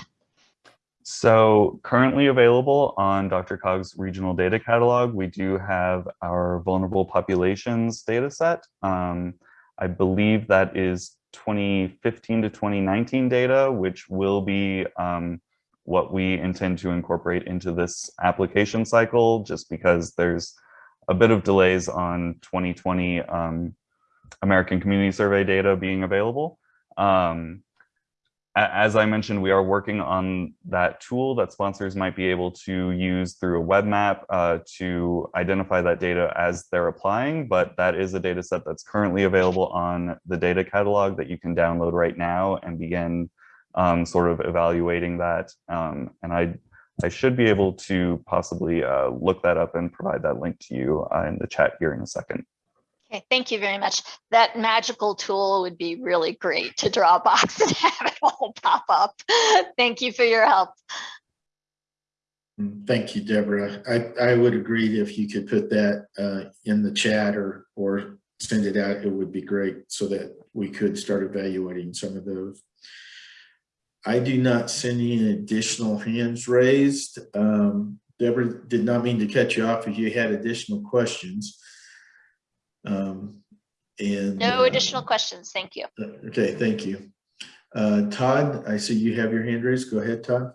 So currently available on DRCOG's regional data catalog, we do have our vulnerable populations data set. Um, I believe that is 2015 to 2019 data, which will be um, what we intend to incorporate into this application cycle, just because there's a bit of delays on 2020 um, American Community Survey data being available. Um, as I mentioned, we are working on that tool that sponsors might be able to use through a web map uh, to identify that data as they're applying, but that is a data set that's currently available on the data catalog that you can download right now and begin um, sort of evaluating that. Um, and I, I should be able to possibly uh, look that up and provide that link to you uh, in the chat here in a second. Okay, thank you very much. That magical tool would be really great to draw a box and have it all pop up. Thank you for your help. Thank you, Deborah. I, I would agree if you could put that uh, in the chat or, or send it out, it would be great so that we could start evaluating some of those. I do not see any additional hands raised. Um, Deborah, did not mean to cut you off if you had additional questions. Um, And. No uh, additional questions. Thank you. Okay, thank you. Uh, Todd, I see you have your hand raised. Go ahead, Todd.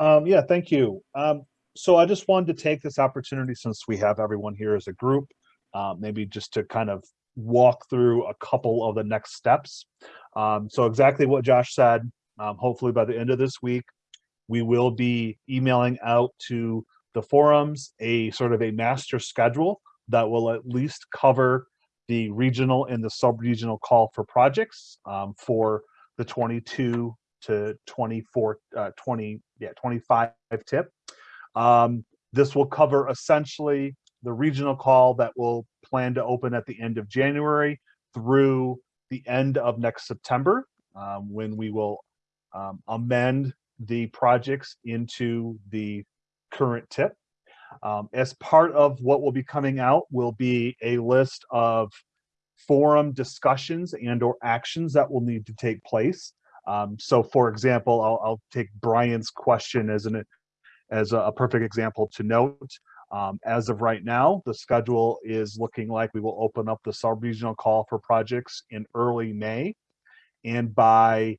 Um, yeah, thank you. Um, so I just wanted to take this opportunity since we have everyone here as a group, uh, maybe just to kind of walk through a couple of the next steps. Um, so exactly what Josh said, um, hopefully by the end of this week, we will be emailing out to the forums a sort of a master schedule that will at least cover the regional and the sub-regional call for projects um, for the 22 to 24, uh, 20, yeah, 25 tip. Um, this will cover essentially the regional call that will plan to open at the end of January through the end of next September, um, when we will um, amend the projects into the current tip. Um, as part of what will be coming out will be a list of forum discussions and or actions that will need to take place. Um, so for example, I'll, I'll take Brian's question as an as a, perfect example to note. Um, as of right now, the schedule is looking like we will open up the sub-regional call for projects in early May. And by,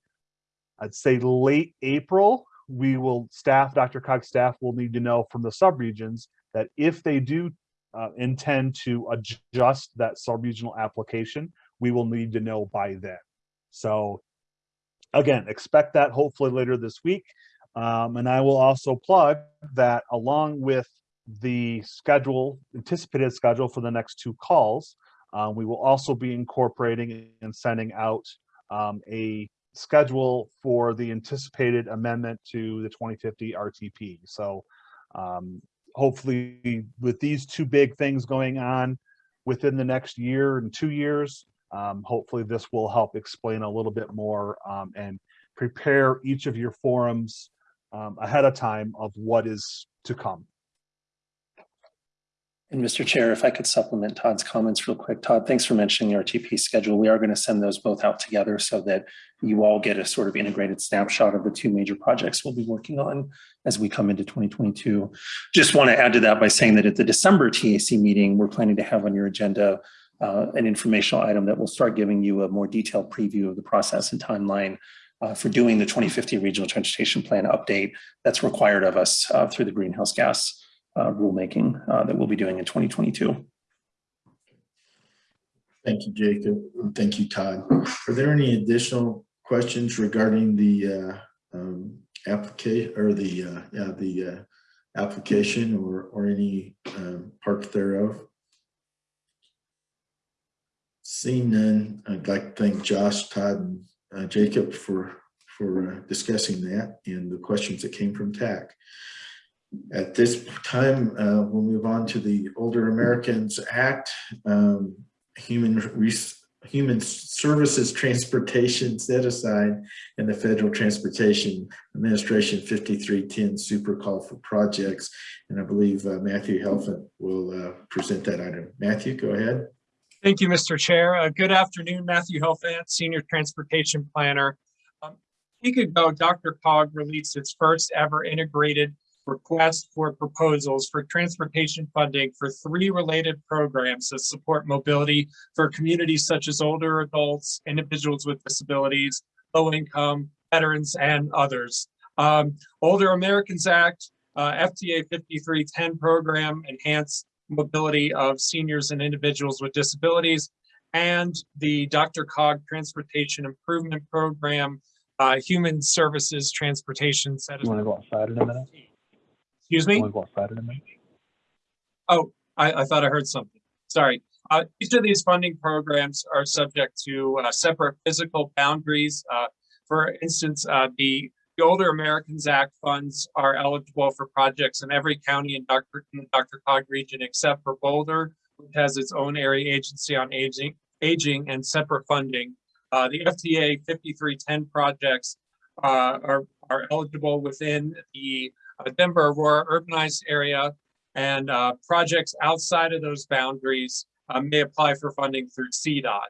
I'd say late April, we will staff, DRCOG staff will need to know from the subregions that if they do uh, intend to adjust that sub-regional application, we will need to know by then. So again, expect that hopefully later this week. Um, and I will also plug that along with the schedule, anticipated schedule for the next two calls, uh, we will also be incorporating and sending out um, a schedule for the anticipated amendment to the 2050 RTP. So um, hopefully with these two big things going on within the next year and two years, um, hopefully this will help explain a little bit more um, and prepare each of your forums um, ahead of time of what is to come. And Mr. Chair, if I could supplement Todd's comments real quick. Todd, thanks for mentioning the RTP schedule. We are going to send those both out together so that you all get a sort of integrated snapshot of the two major projects we'll be working on as we come into 2022. Just want to add to that by saying that at the December TAC meeting, we're planning to have on your agenda uh, an informational item that will start giving you a more detailed preview of the process and timeline uh, for doing the 2050 Regional Transportation Plan update that's required of us uh, through the greenhouse gas uh, rulemaking uh, that we'll be doing in 2022. Thank you, Jacob. Thank you, Todd. Are there any additional questions regarding the uh, um, applicate, or the, uh, yeah, the uh, application or, or any um, part thereof? Seeing none, I'd like to thank Josh, Todd, and uh, Jacob for, for uh, discussing that and the questions that came from TAC. At this time, uh, we'll move on to the Older Americans Act, um, Human Human Services Transportation Set Aside, and the Federal Transportation Administration 5310 Super Call for Projects. And I believe uh, Matthew Helfand will uh, present that item. Matthew, go ahead. Thank you, Mr. Chair. Uh, Good afternoon, Matthew Helfand, Senior Transportation Planner. Um, A week ago, DRCOG released its first ever integrated request for proposals for transportation funding for three related programs that support mobility for communities such as older adults, individuals with disabilities, low income, veterans, and others. Um, Older Americans Act, uh, FTA 5310 program, enhanced mobility of seniors and individuals with disabilities, and the DRCOG Transportation Improvement Program, uh, Human Services Transportation Set. You want to go outside in a minute? Excuse me? Want to go outside in a minute? Oh, I, I thought I heard something. Sorry. Uh, each of these funding programs are subject to uh, separate physical boundaries. Uh, for instance, uh, the, the Older Americans Act funds are eligible for projects in every county in Dr. in DRCOG region except for Boulder, which has its own area agency on aging, aging and separate funding. Uh, the FTA 5310 projects uh, are, are eligible within the Denver Aurora urbanized area and uh, projects outside of those boundaries uh, may apply for funding through CDOT.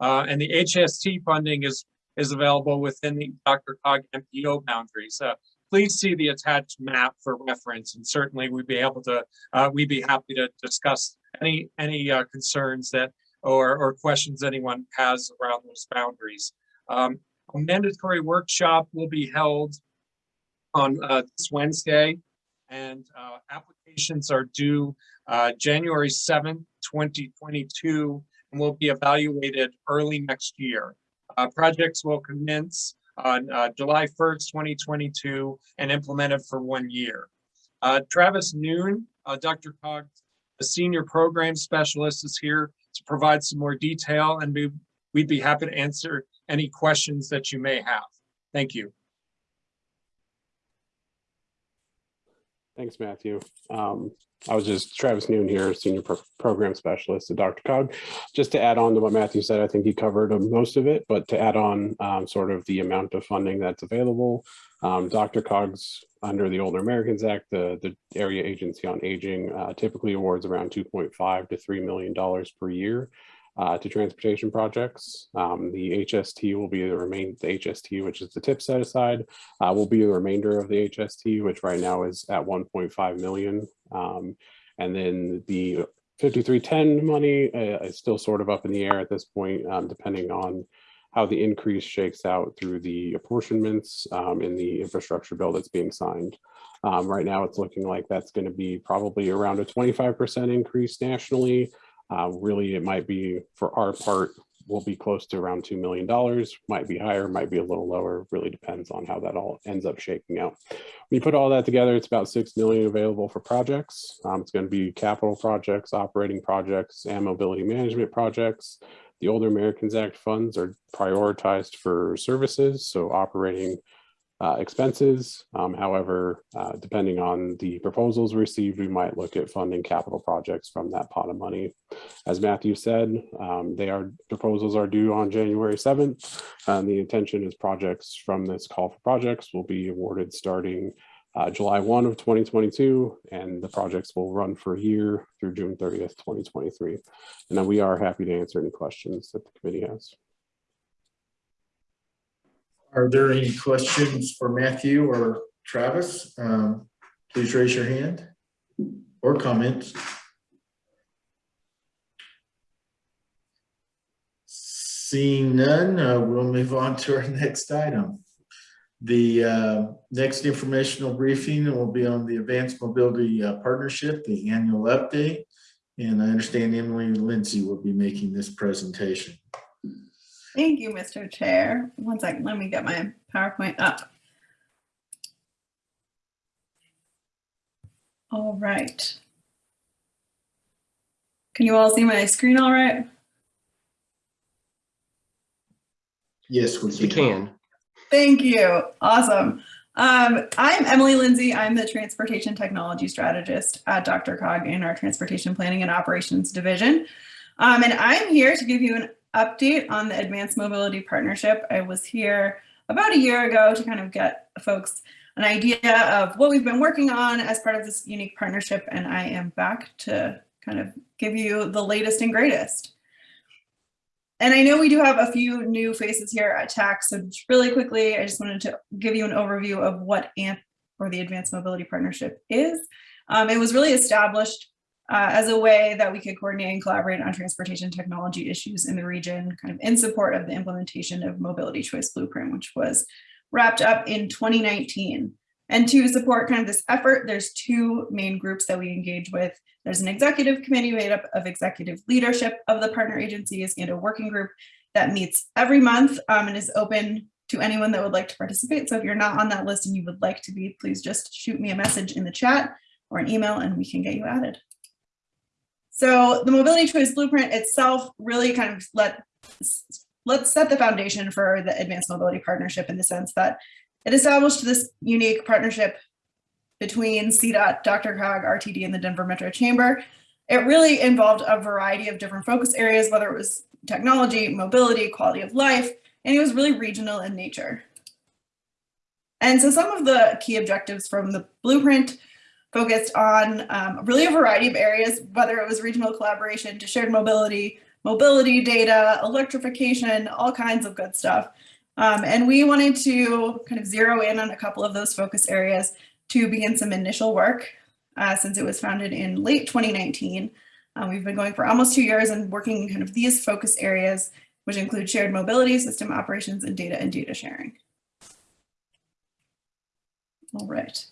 Uh, and the HST funding is, is available within the DRCOG MPO boundaries. Uh, please see the attached map for reference and certainly we'd be able to, uh, we'd be happy to discuss any, any uh, concerns that or, or questions anyone has around those boundaries. Um, a mandatory workshop will be held on uh, this Wednesday, and uh, applications are due uh, January 7th, 2022, and will be evaluated early next year. Uh, Projects will commence on uh, July 1st, 2022, and implemented for one year. Uh, Travis Noon, DRCOG, the Senior Program Specialist is here to provide some more detail, and we'd be happy to answer any questions that you may have. Thank you. Thanks, Matthew. Um, I was just Travis Noon here, Senior Pro- Program Specialist at DRCOG. Just to add on to what Matthew said, I think he covered uh, most of it, but to add on um, sort of the amount of funding that's available. Um, DRCOG's under the Older Americans Act, the, the Area Agency on Aging uh, typically awards around 2.5 to $3 million per year uh, to transportation projects. Um, the HST will be the remain, the HST, which is the tip set aside, uh, will be the remainder of the HST, which right now is at 1.5 million. Um, and then the 5310 money uh, is still sort of up in the air at this point, um, depending on how the increase shakes out through the apportionments um, in the infrastructure bill that's being signed. Um, right now, it's looking like that's going to be probably around a 25% increase nationally. Uh, really, it might be for our part, will be close to around $2 million, might be higher, might be a little lower, really depends on how that all ends up shaking out. When you put all that together, it's about 6 million available for projects. Um, it's going to be capital projects, operating projects, and mobility management projects. The Older Americans Act funds are prioritized for services, so operating uh, expenses. Um, however, uh, depending on the proposals received, we might look at funding capital projects from that pot of money. As Matthew said, um, they are proposals are due on January 7th. And the intention is projects from this call for projects will be awarded starting uh, July 1 of 2022, and the projects will run for a year through June 30th, 2023. And then we are happy to answer any questions that the committee has. Are there any questions for Matthew or Travis? Um, Please raise your hand or comments. Seeing none, uh, we'll move on to our next item. The uh, next informational briefing will be on the Advanced Mobility uh, Partnership, the annual update. And I understand Emily Lindsay will be making this presentation. Thank you, Mr. Chair. One second, let me get my PowerPoint up. All right. Can you all see my screen all right? Yes, we We can. can. Thank you. Awesome. Um, I'm Emily Lindsay. I'm the Transportation Technology Strategist at DRCOG in our Transportation Planning and Operations Division. Um, and I'm here to give you an update on the Advanced Mobility Partnership. I was here about a year ago to kind of get folks an idea of what we've been working on as part of this unique partnership. And I am back to kind of give you the latest and greatest. And I know we do have a few new faces here at TAC, so just really quickly, I just wanted to give you an overview of what AMP or the Advanced Mobility Partnership is. Um, it was really established uh, as a way that we could coordinate and collaborate on transportation technology issues in the region, kind of in support of the implementation of Mobility Choice Blueprint, which was wrapped up in 2019. And to support kind of this effort, there's two main groups that we engage with. There's an executive committee made up of executive leadership of the partner agencies and a working group that meets every month um, and is open to anyone that would like to participate. So if you're not on that list and you would like to be, please just shoot me a message in the chat or an email and we can get you added. So the mobility choice blueprint itself really kind of let let's set the foundation for the advanced mobility partnership in the sense that it established this unique partnership between CDOT, DRCOG, RTD, and the Denver Metro Chamber. It really involved a variety of different focus areas, whether it was technology, mobility, quality of life, and it was really regional in nature. And so some of the key objectives from the blueprint focused on um, really a variety of areas, whether it was regional collaboration to shared mobility, mobility data, electrification, all kinds of good stuff. Um, and we wanted to kind of zero in on a couple of those focus areas to begin some initial work uh, since it was founded in late 2019. Uh, we've been going for almost two years and working in kind of these focus areas, which include shared mobility, system operations, and data and data sharing. All right.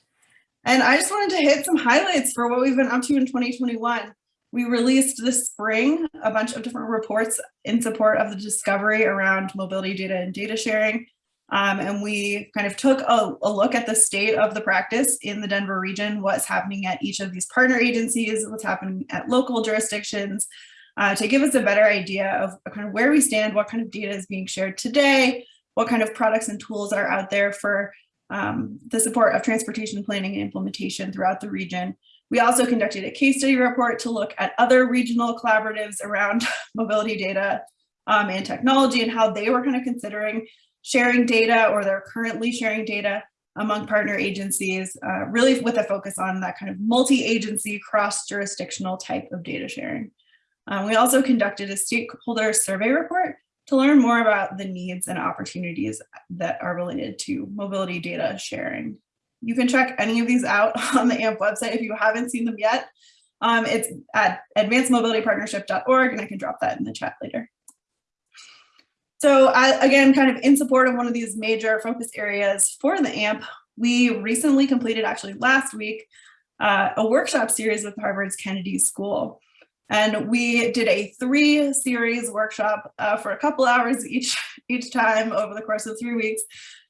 And I just wanted to hit some highlights for what we've been up to in 2021. We released this spring a bunch of different reports in support of the discovery around mobility data and data sharing. Um, and we kind of took a, a, look at the state of the practice in the Denver region, what's happening at each of these partner agencies, what's happening at local jurisdictions, uh, to give us a better idea of kind of where we stand, what kind of data is being shared today, what kind of products and tools are out there for um, the support of transportation planning and implementation throughout the region. We also conducted a case study report to look at other regional collaboratives around mobility data um, and technology and how they were kind of considering sharing data or they're currently sharing data among partner agencies, uh, really with a focus on that kind of multi-agency cross-jurisdictional type of data sharing. Um, we also conducted a stakeholder survey report to learn more about the needs and opportunities that are related to mobility data sharing. You can check any of these out on the AMP website if you haven't seen them yet. Um, it's at advancedmobilitypartnership.org and I can drop that in the chat later. So I, again, kind of in support of one of these major focus areas for the AMP, we recently completed actually last week uh, a workshop series with Harvard's Kennedy School. And we did a three series workshop uh, for a couple hours each, each time over the course of three weeks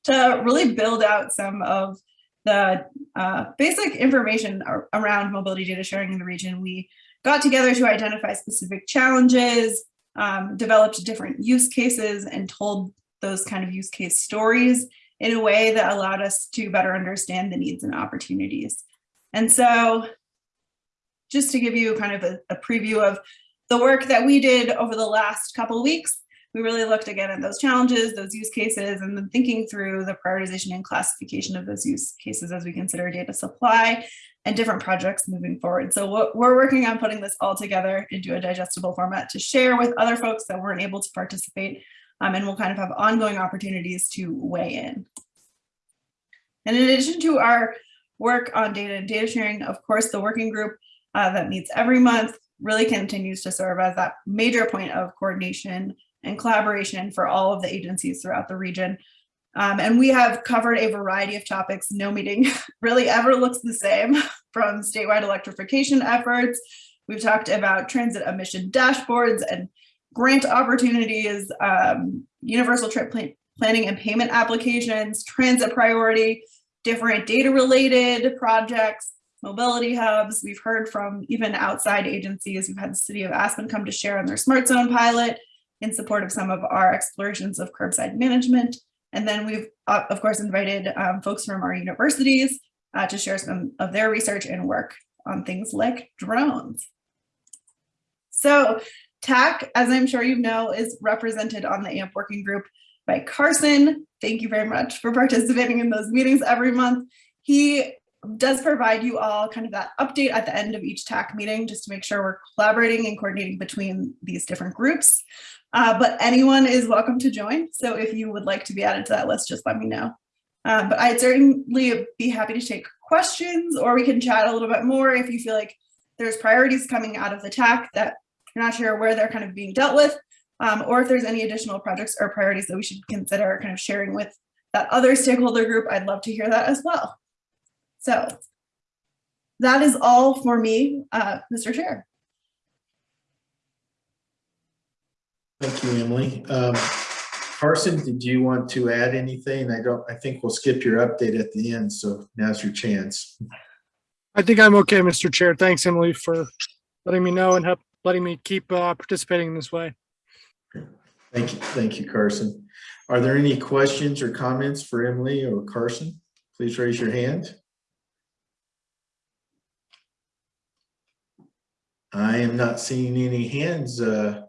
to really build out some of the uh, basic information around mobility data sharing in the region. We got together to identify specific challenges, um, developed different use cases and told those kind of use case stories in a way that allowed us to better understand the needs and opportunities. And so just to give you kind of a, a preview of the work that we did over the last couple weeks, we really looked again at those challenges, those use cases, and then thinking through the prioritization and classification of those use cases as we consider data supply and different projects moving forward. So we're working on putting this all together into a digestible format to share with other folks that weren't able to participate, um, and we'll kind of have ongoing opportunities to weigh in. And in addition to our work on data and data sharing, of course, the working group uh, that meets every month really continues to serve as that major point of coordination and collaboration for all of the agencies throughout the region. Um, and we have covered a variety of topics. No meeting really ever looks the same from statewide electrification efforts. We've talked about transit emission dashboards and grant opportunities, um, universal trip plan planning and payment applications, transit priority, different data related projects, mobility hubs. We've heard from even outside agencies. We've had the city of Aspen come to share on their smart zone pilot in support of some of our explorations of curbside management. And then we've, uh, of course, invited um, folks from our universities uh, to share some of their research and work on things like drones. So TAC, as I'm sure you know, is represented on the AMP working group by Carson. Thank you very much for participating in those meetings every month. He does provide you all kind of that update at the end of each TAC meeting, just to make sure we're collaborating and coordinating between these different groups. Uh, but anyone is welcome to join. So if you would like to be added to that list, just let me know. Uh, but I'd certainly be happy to take questions or we can chat a little bit more if you feel like there's priorities coming out of the TAC that you're not sure where they're kind of being dealt with, um, or if there's any additional projects or priorities that we should consider kind of sharing with that other stakeholder group, I'd love to hear that as well. So that is all for me, uh, Mr. Chair. Thank you, Emily. Um, Carson, did you want to add anything? I don't, I think we'll skip your update at the end, so now's your chance. I think I'm okay, Mr. Chair. Thanks, Emily, for letting me know and help letting me keep uh, participating in this way. Thank you, thank you, Carson. Are there any questions or comments for Emily or Carson? Please raise your hand. I am not seeing any hands uh,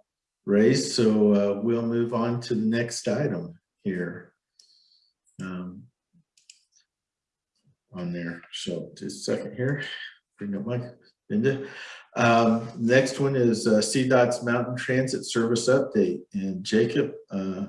raised, so uh, we'll move on to the next item here. Um, on there, so just a second here, bring up my agenda. Um, next one is uh, CDOT's Mountain Transit Service Update, and Jacob, uh,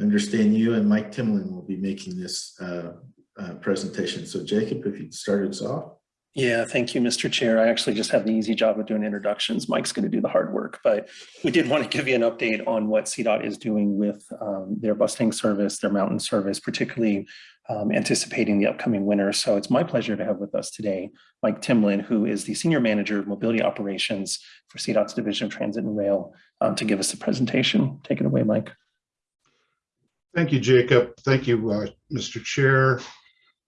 understand you and Mike Timlin will be making this uh, uh, presentation. So Jacob, if you'd start us off. Yeah, thank you, Mr. Chair. I actually just have the easy job of doing introductions. Mike's going to do the hard work, but we did want to give you an update on what CDOT is doing with um, their busing service, their mountain service, particularly um, anticipating the upcoming winter. So it's my pleasure to have with us today Mike Timlin, who is the Senior Manager of Mobility Operations for CDOT's Division of Transit and Rail, um, to give us the presentation. Take it away, Mike. Thank you, Jacob. Thank you, uh, Mr. Chair,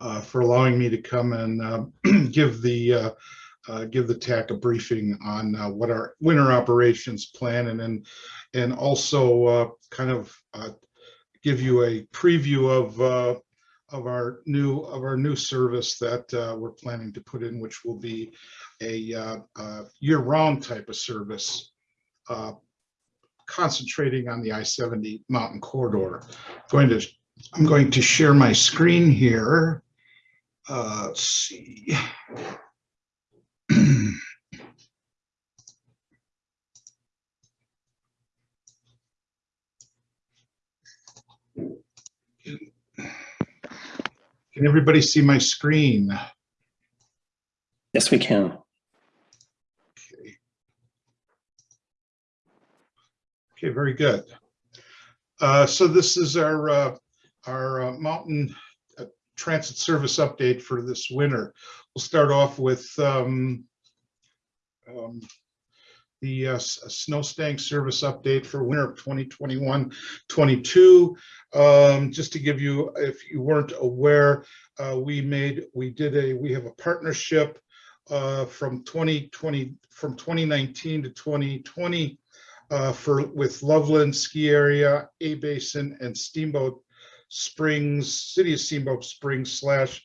uh, for allowing me to come and uh, give the uh, uh, give the TAC a briefing on uh, what our winter operations plan and then and also kind of give you a preview of of our new of our new service that we're planning to put in, which will be a, a year-round type of service concentrating on the I-70 mountain corridor. I'm Going to, I'm going to share my screen here. Uh, let's see. Can everybody see my screen? Yes, we can. Okay, okay very good. Uh, so this is our uh, our uh, mountain transit service update for this winter. We'll start off with um, um, the uh, Snowstang service update for winter of 2021-22. Um, just to give you, if you weren't aware, uh, we made we did a we have a partnership uh, from 2020 from 2019 to 2020 uh, for with Loveland Ski Area, A Basin, and Steamboat Springs, City of Steamboat Springs slash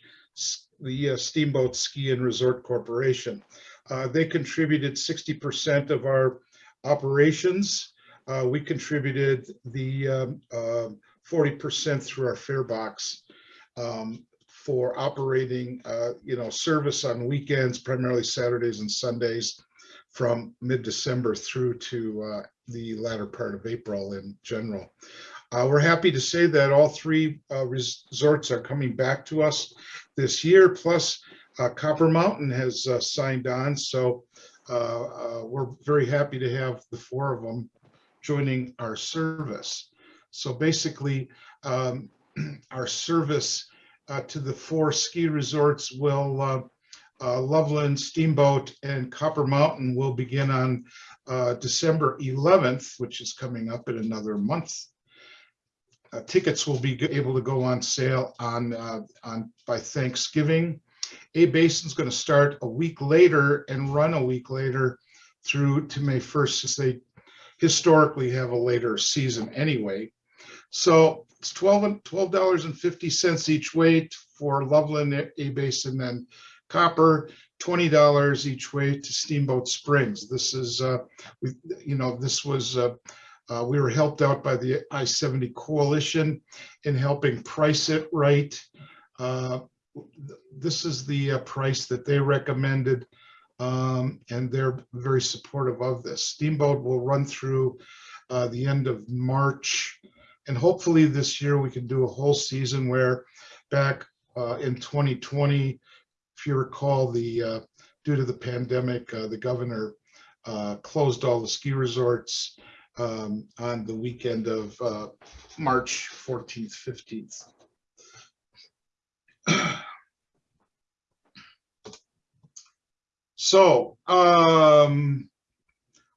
the uh, Steamboat Ski and Resort Corporation. Uh, they contributed 60% of our operations. Uh, we contributed the 40% um, through our fare box um, for operating, uh, you know, service on weekends, primarily Saturdays and Sundays from mid-December through to uh, the latter part of April in general. Uh, we're happy to say that all three uh, resorts are coming back to us this year, plus uh, Copper Mountain has uh, signed on. So uh, uh, we're very happy to have the four of them joining our service. So basically, um, our service to the four ski resorts will Loveland, Steamboat, and Copper Mountain will begin on December 11th, which is coming up in another month. Uh, tickets will be able to go on sale on, uh, on by Thanksgiving. A Basin's going to start a week later and run a week later through to May 1st, since they historically have a later season anyway. So it's 12 and $12.50 each way for Loveland, A Basin and Copper, $20 each way to Steamboat Springs. This is, uh, we, you know, this was, uh, uh, we were helped out by the I-70 Coalition in helping price it right. Uh, th- This is the uh, price that they recommended, um, and they're very supportive of this. Steamboat will run through uh, the end of March, and hopefully this year we can do a whole season where back uh, in 2020, if you recall, the, due to the pandemic, uh, the governor uh, closed all the ski resorts um, on the weekend of uh, March 14th, 15th. So um,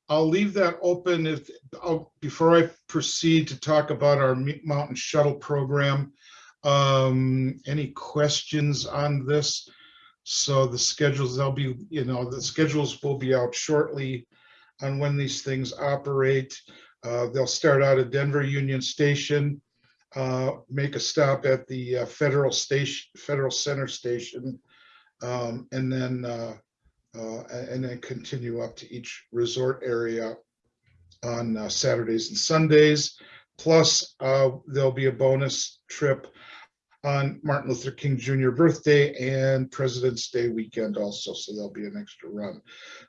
I'll leave that open if, I'll- before I proceed to talk about our Mountain Shuttle program. Um, Any questions on this? So the schedules, they'll be, you know, the schedules will be out shortly on when these things operate. Uh, They'll start out at Denver Union Station, uh, make a stop at the uh, Federal Station, Federal Center Station, um, and then, uh, uh, and then continue up to each resort area on uh, Saturdays and Sundays. Plus, there'll be a bonus trip on Martin Luther King Jr. birthday and President's Day weekend also, so there'll be an extra run.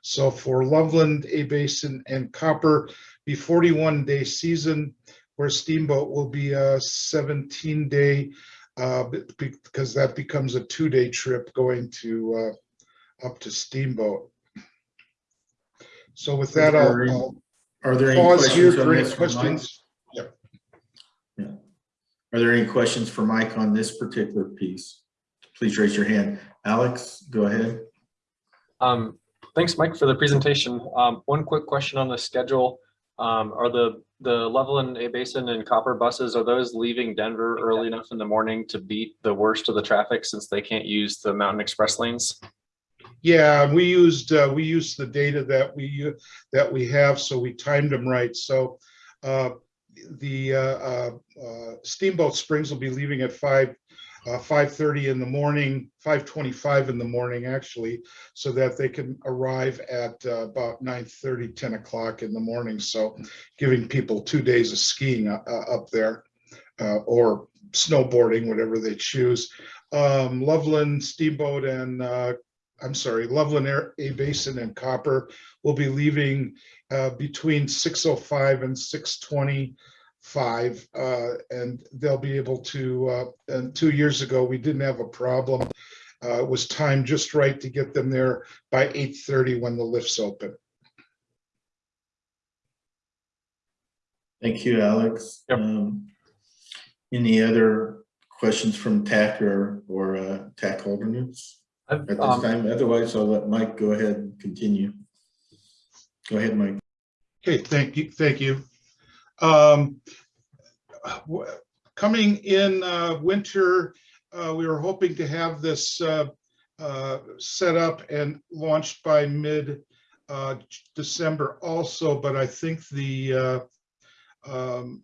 So for Loveland, A Basin and Copper, be 41 day season where Steamboat will be a 17 day uh, because that becomes a two day trip going to uh, up to Steamboat. So with that, Are I'll there any- I'll Are there any pause here questions on for any this for questions. Yep. Yeah. Are there any questions for Mike on this particular piece? Please raise your hand. Alex, go ahead. Um, thanks, Mike, for the presentation. Um, one quick question on the schedule. Um, are the, the Loveland, A Basin and Copper buses, are those leaving Denver early enough in the morning to beat the worst of the traffic since they can't use the Mountain Express lanes? Yeah, we used, uh, we used the data that we, that we have, so we timed them right. So uh, the uh, uh, uh, Steamboat Springs will be leaving at five, uh, five thirty in the morning, five twenty-five in the morning, actually, so that they can arrive at uh, about 9:30, 10 o'clock in the morning. So giving people two days of skiing uh, uh, up there uh, or snowboarding, whatever they choose. Um, Loveland, Steamboat, and I'm sorry, Loveland Air, A Basin and Copper will be leaving uh, between 6:05 and 6:25. uh, And they'll be able to, uh, and two years ago, we didn't have a problem. Uh, It was timed just right to get them there by 8:30 when the lifts open. Thank you, Alex. Um, Any other questions from TAC or, or uh, TAC alternates at this um, time? Otherwise, I'll let Mike go ahead and continue. Go ahead, Mike. Okay, thank you, thank you. Um, Coming in uh, winter, uh, we were hoping to have this uh, uh, set up and launched by mid uh, December also, but I think the uh, um,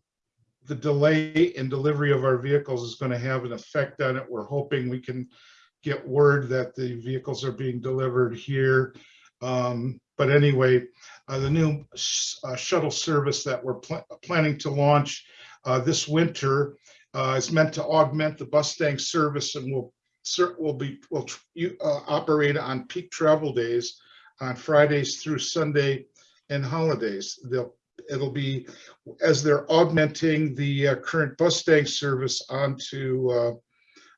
the delay in delivery of our vehicles is going to have an effect on it. We're hoping we can get word that the vehicles are being delivered here. Um, But anyway, uh, the new uh, shuttle service that we're pla- planning to launch uh, this winter uh, is meant to augment the Bustang service and will will be, will uh, operate on peak travel days on Fridays through Sunday and holidays. They'll, it'll be, as they're augmenting the uh, current Bustang service onto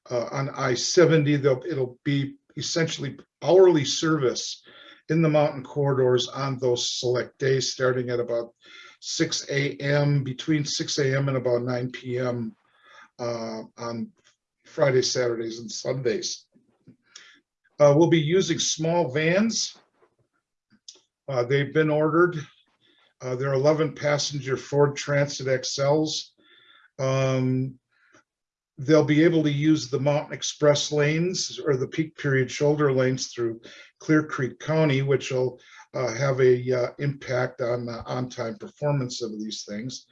on I-70, they'll, it'll be essentially hourly service in the mountain corridors on those select days, starting at about six AM, between six AM and about nine PM uh, on Fridays, Saturdays, and Sundays. Uh, We'll be using small vans. Uh, They've been ordered. Uh, They're 11 passenger Ford Transit XLs. Um, they'll be able to use the Mountain Express lanes or the peak period shoulder lanes through Clear Creek County, which will uh, have a uh, impact on the on-time performance of these things.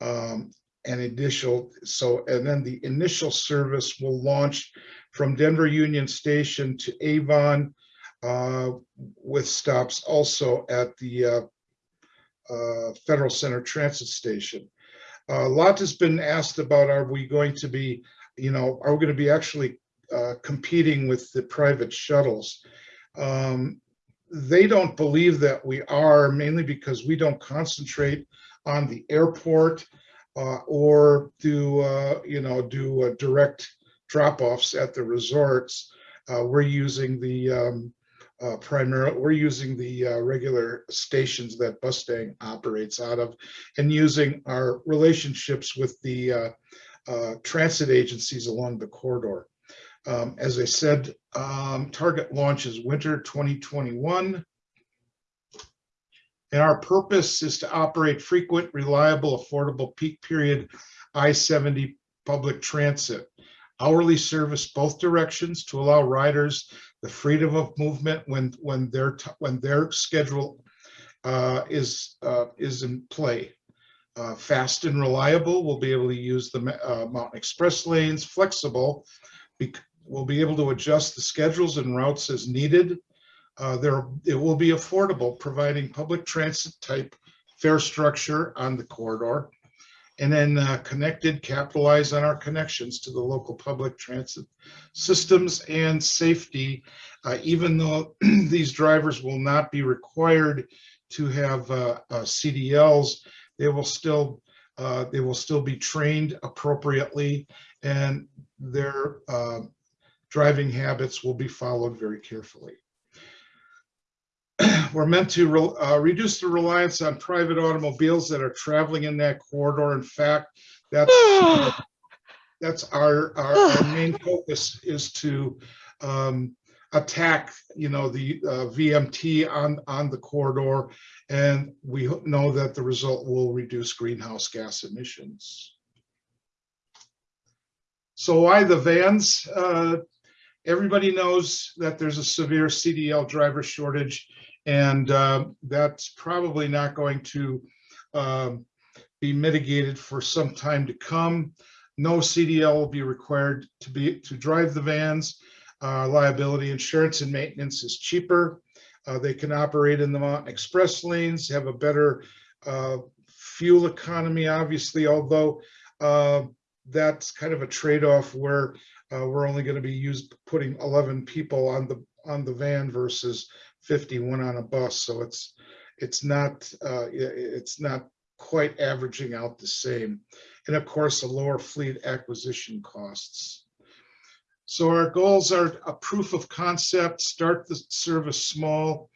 Um, and initial, so, and then the initial service will launch from Denver Union Station to Avon uh, with stops also at the uh, uh, Federal Center Transit Station. A lot has been asked about, are we going to be, you know, are we going to be actually uh, competing with the private shuttles? Um, they don't believe that we are, mainly because we don't concentrate on the airport uh, or do, uh, you know, do uh, direct drop-offs at the resorts. Uh, we're using the um, uh, primarily, we're using the uh, regular stations that Bustang operates out of and using our relationships with the uh, uh, transit agencies along the corridor. Um, as I said, um, target launch is winter 2021. And our purpose is to operate frequent, reliable, affordable peak period I-70 public transit. Hourly service both directions to allow riders the freedom of movement when when their when their schedule uh, is uh, is in play. Uh, fast and reliable, we'll be able to use the uh, Mountain Express lanes. Flexible, we'll be able to adjust the schedules and routes as needed. Uh, there, it will be affordable, providing public transit type fare structure on the corridor. And then uh, connected, capitalize on our connections to the local public transit systems and safety, uh, even though these drivers will not be required to have uh, uh, CDLs, they will still uh, they will still be trained appropriately, and their uh, driving habits will be followed very carefully. We're meant to re uh, reduce the reliance on private automobiles that are traveling in that corridor. In fact, that's that's our, our, our main focus is to um, attack, you know, the uh, VMT on, on the corridor. And we know that the result will reduce greenhouse gas emissions. So why the vans? Uh, everybody knows that there's a severe CDL driver shortage and uh, that's probably not going to um, be mitigated for some time to come. No CDL will be required to be to drive the vans. Uh, liability insurance and maintenance is cheaper. Uh, they can operate in the Mountain Express lanes, have a better uh, fuel economy, obviously, although uh, that's kind of a trade-off where uh, we're only going to be used putting 11 people on the on the van versus 51 on a bus. So it's it's not uh, it's not quite averaging out the same. And of course, a lower fleet acquisition costs. So our goals are a proof of concept, start the service small,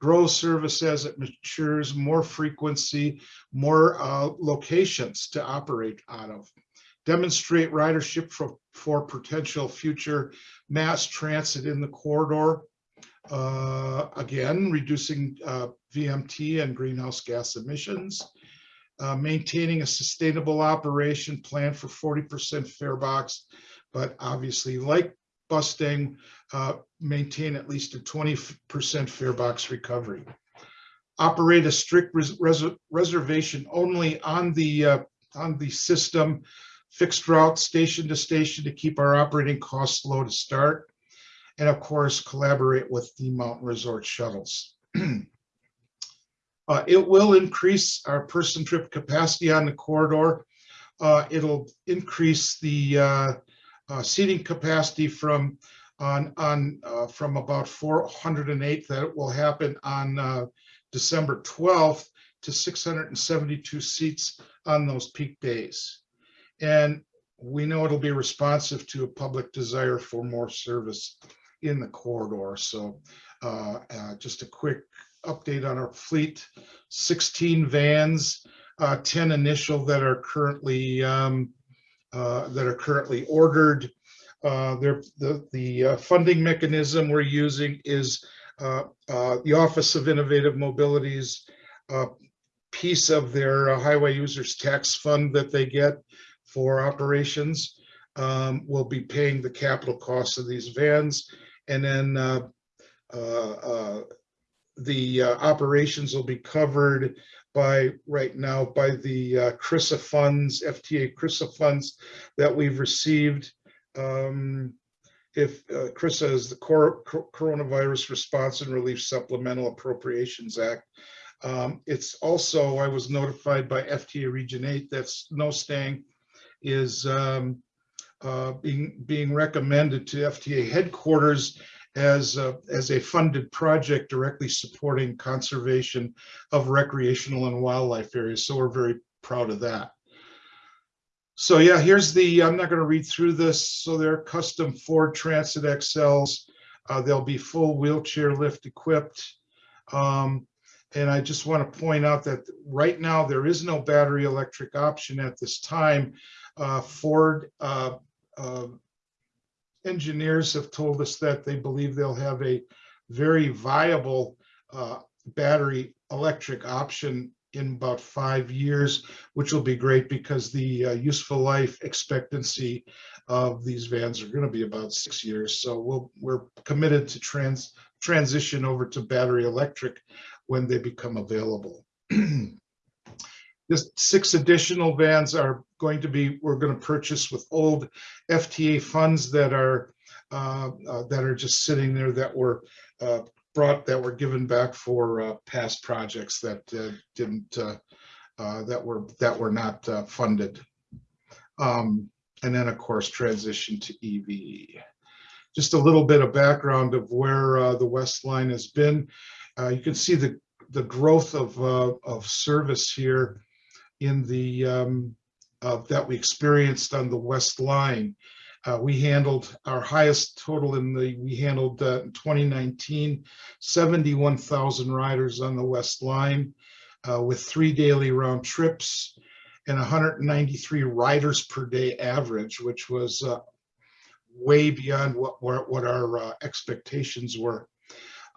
grow service as it matures, more frequency, more uh, locations to operate out of. Demonstrate ridership for, for potential future mass transit in the corridor. Uh, again, reducing uh, VMT and greenhouse gas emissions. Uh, maintaining a sustainable operation plan for 40% fare box, but obviously like Bustang, uh, maintain at least a 20% fare box recovery. Operate a strict res res reservation only on the uh, on the system, fixed route station to station to keep our operating costs low to start. And of course, collaborate with the mountain resort shuttles. Uh, it will increase our person trip capacity on the corridor. Uh, it'll increase the uh, uh seating capacity from on on uh, from about 408 that will happen on uh, December 12th to 672 seats on those peak days. And we know it'll be responsive to a public desire for more service in the corridor. So just a quick update on our fleet, 16 vans, uh, 10 initial that are currently um, uh, that are currently ordered. Uh, the the uh, funding mechanism we're using is uh, uh, the Office of Innovative Mobility's piece of their highway users tax fund that they get for operations. um, will be paying the capital costs of these vans. And then uh, uh, uh, the operations will be covered by, right now, by the uh, CRRSAA funds, FTA CRRSAA funds that we've received. Um, If uh, CRRSAA is the Cor- Cor- Coronavirus Response and Relief Supplemental Appropriations Act. Um, It's also, I was notified by FTA Region 8 that Snowstang is um, uh, being, being recommended to FTA headquarters as, a- as a funded project directly supporting conservation of recreational and wildlife areas. So we're very proud of that. So yeah, here's the, I'm not going to read through this. So they're custom Ford Transit XLs. Uh, They'll be full wheelchair lift equipped. Um, And I just want to point out that right now, there is no battery electric option at this time. Uh, Ford uh, uh, engineers have told us that they believe they'll have a very viable uh, battery electric option in about five years, which will be great because the uh, useful life expectancy of these vans are going to be about six years. So we'll, we're committed to trans, transition over to battery electric when they become available. This six additional vans are going to be, we're going to purchase with old FTA funds that are, uh, uh, that are just sitting there that were uh, brought, that were given back for uh, past projects that uh, didn't, uh, that were, that were not funded. Um, And then, of course, transition to EV. Just a little bit of background of where the West Line has been. You can see the, the growth of, of service here in the, um, uh, that we experienced on the West Line. Uh, we handled our highest total in the, we handled uh, in 2019, 71,000 riders on the West Line uh, with three daily round trips and 193 riders per day average, which was uh, way beyond what, what what our uh, expectations were.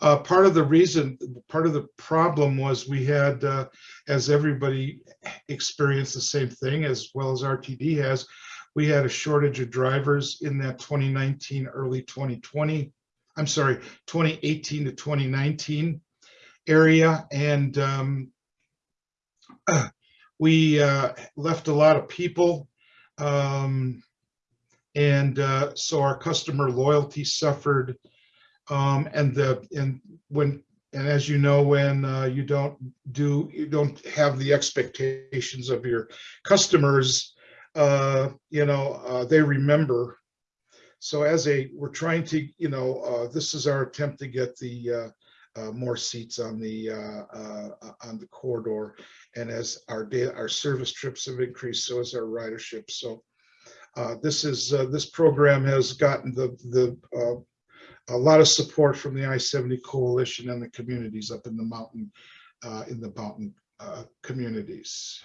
Uh, part of the reason, part of the problem was we had, uh, as everybody experienced the same thing as well as RTD has, we had a shortage of drivers in that 2019, early 2020, I'm sorry, 2018 to 2019 area. And um, we uh, left a lot of people. Um, and uh, so our customer loyalty suffered. Um, and the and when and as you know, when uh, you don't do you don't have the expectations of your customers, uh, you know uh, they remember. So as a we're trying to you know uh, this is our attempt to get the uh, uh, more seats on the on the corridor, and as our day our service trips have increased, so has our ridership. So this is this program has gotten the the a lot of support from the I-70 coalition and the communities up in the mountain uh, in the mountain uh, communities.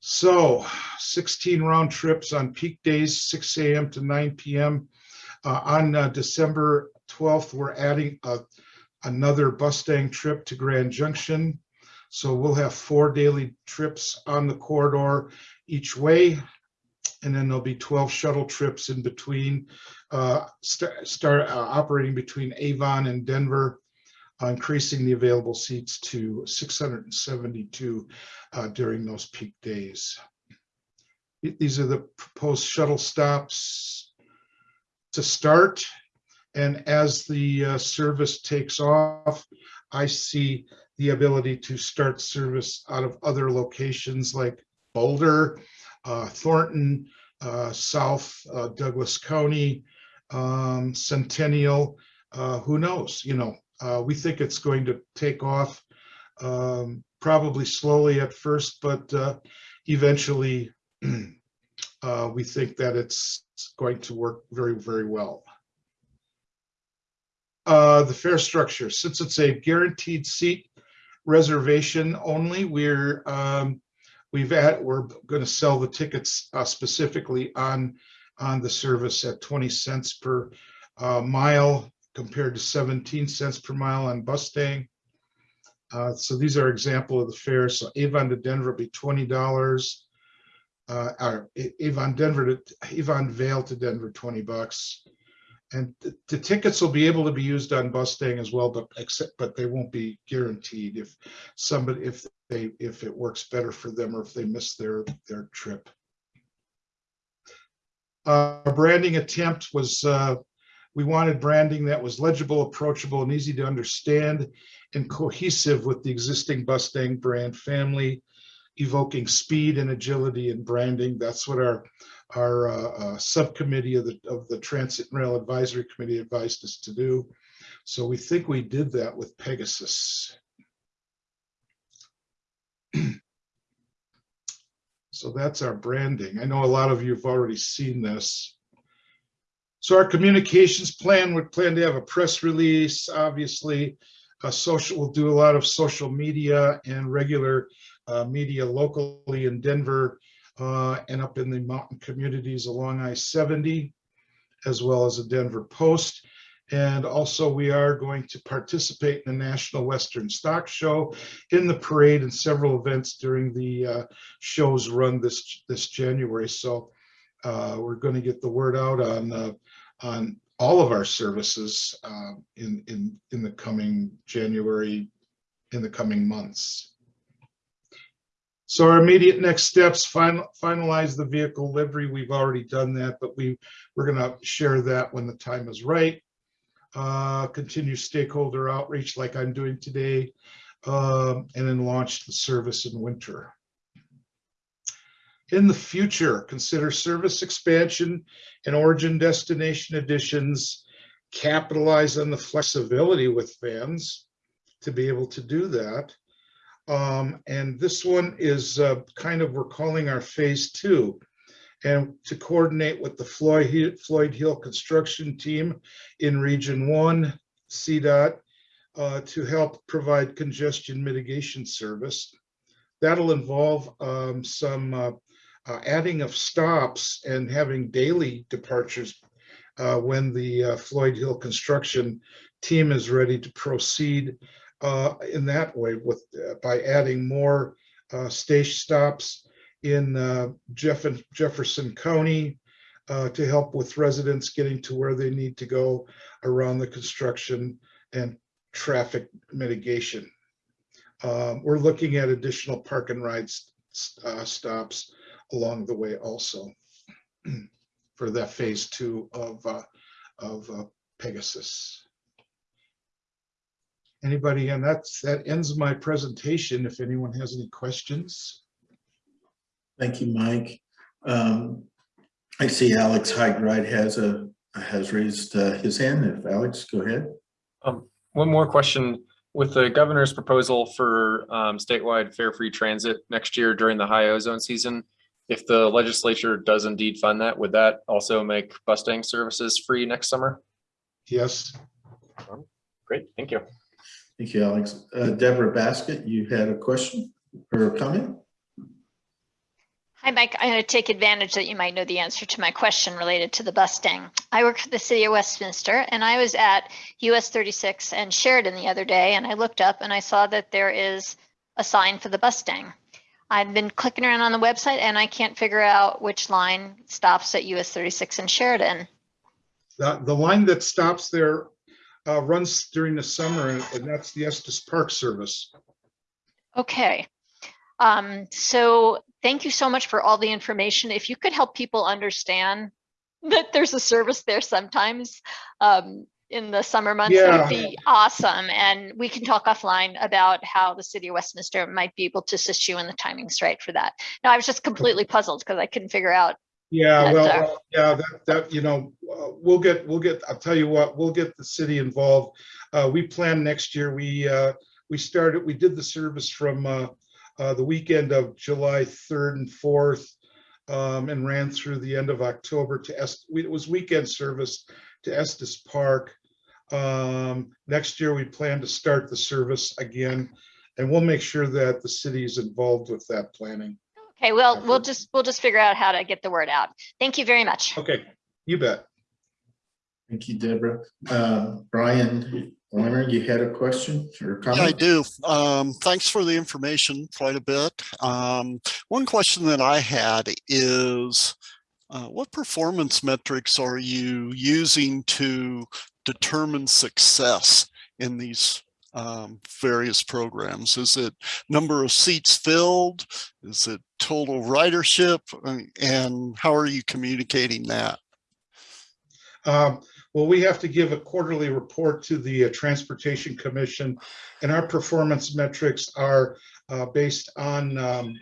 So 16 round trips on peak days, 6 a.m. to 9 p.m. Uh, on uh, December 12th, we're adding a, another Bustang trip to Grand Junction. So we'll have four daily trips on the corridor each way. And then there'll be 12 shuttle trips in between, uh, st start uh, operating between Avon and Denver, uh, increasing the available seats to 672 uh, during those peak days. These are the proposed shuttle stops to start. And as the uh, service takes off, I see the ability to start service out of other locations like Boulder, Thornton, uh, South uh, Douglas County, um, Centennial, uh, who knows, you know, uh, we think it's going to take off um, probably slowly at first, but uh, eventually uh, we think that it's going to work very, very well. Uh, the fare structure, since it's a guaranteed seat reservation only, we're um, we've at we're going to sell the tickets uh, specifically on on the service at 20 cents per uh, mile compared to 17 cents per mile on Bustang. Uh, so these are example of the fares. So Avon to Denver will be twenty dollars. uh, or Avon Denver to Avon Vail to Denver, 20 bucks. And the- the tickets will be able to be used on Bustang as well, but except, but they won't be guaranteed if somebody, if they, if it works better for them or if they miss their, their trip. Uh, Our branding attempt was, uh, we wanted branding that was legible, approachable, and easy to understand and cohesive with the existing Bustang brand family, evoking speed and agility in branding. That's what our, our uh, uh, subcommittee of the, of the Transit and Rail Advisory Committee advised us to do. So we think we did that with Pegasus. So that's our branding. I know a lot of you have already seen this. So our communications plan would plan to have a press release, obviously. A social, we'll do a lot of social media and regular uh, media locally in Denver uh, and up in the mountain communities along I-70, as well as the Denver Post. And also we are going to participate in the National Western Stock Show in the parade and several events during the uh, show's run this, this January. So uh, we're going to get the word out on, on all of our services uh, in, in, in the coming January, in the coming months. So our immediate next steps, final, finalize the vehicle livery. We've already done that, but we, we're gonna share that when the time is right. Uh, continue stakeholder outreach like I'm doing today, um, and then launch the service in winter. In the future, consider service expansion and origin destination additions. Capitalize on the flexibility with vans to be able to do that. Um, and this one is uh, kind of, we're calling our phase two. And to coordinate with the Floyd, Floyd Hill construction team in Region One, CDOT, uh, to help provide congestion mitigation service. That'll involve um, some uh, uh, adding of stops and having daily departures uh, when the uh, Floyd Hill construction team is ready to proceed uh, in that way with, uh, by adding more uh, station stops in uh, Jeff Jefferson County uh, to help with residents getting to where they need to go around the construction and traffic mitigation. Um, We're looking at additional park and rides uh, stops along the way also for that phase two of, of Pegasus. Anybody, and that's, that ends my presentation. If anyone has any questions. Thank you, Mike. Um, I see Alex Hyde has a, has raised uh, his hand. If Alex, go ahead. Um, one more question. With the governor's proposal for um, statewide fare free transit next year during the high ozone season, if the legislature does indeed fund that, would that also make Bustang services free next summer? Yes. Great, thank you. Thank you, Alex. Uh, Deborah Baskett, you had a question or a comment? Hi, Mike. I'm going to take advantage that you might know the answer to my question related to the Bustang. I work for the city of Westminster and I was at US 36 and Sheridan the other day and I looked up and I saw that there is a sign for the Bustang. I've been clicking around on the website and I can't figure out which line stops at US 36 and Sheridan. The, the line that stops there uh, runs during the summer and that's the Estes Park Service. Okay. Um, so thank you so much for all the information. If you could help people understand that there's a service there sometimes um, in the summer months, that would be awesome. And we can talk offline about how the city of Westminster might be able to assist you in the timings right for that. Now, I was just completely puzzled because I couldn't figure out. Yeah, well, well, yeah, that, that, you know, uh, we'll get, we'll get, I'll tell you what, we'll get the city involved. Uh, we plan next year, we, uh, we started, we did the service from, uh, uh, the weekend of July 3rd and 4th, um, and ran through the end of October to Est, it was weekend service to Estes Park. Um, next year, we plan to start the service again, and we'll make sure that the city is involved with that planning. Okay, well, we'll just, we'll just figure out how to get the word out. Thank you very much. Okay, you bet. Thank you, Deborah. Uh, Brian, Warner, you had a question or Yeah, I do. Um, thanks for the information quite a bit. Um, one question that I had is uh, what performance metrics are you using to determine success in these um, various programs? Is it number of seats filled? Is it total ridership? Uh, And how are you communicating that? Um, Well, we have to give a quarterly report to the uh, Transportation Commission, and our performance metrics are uh, based on, um,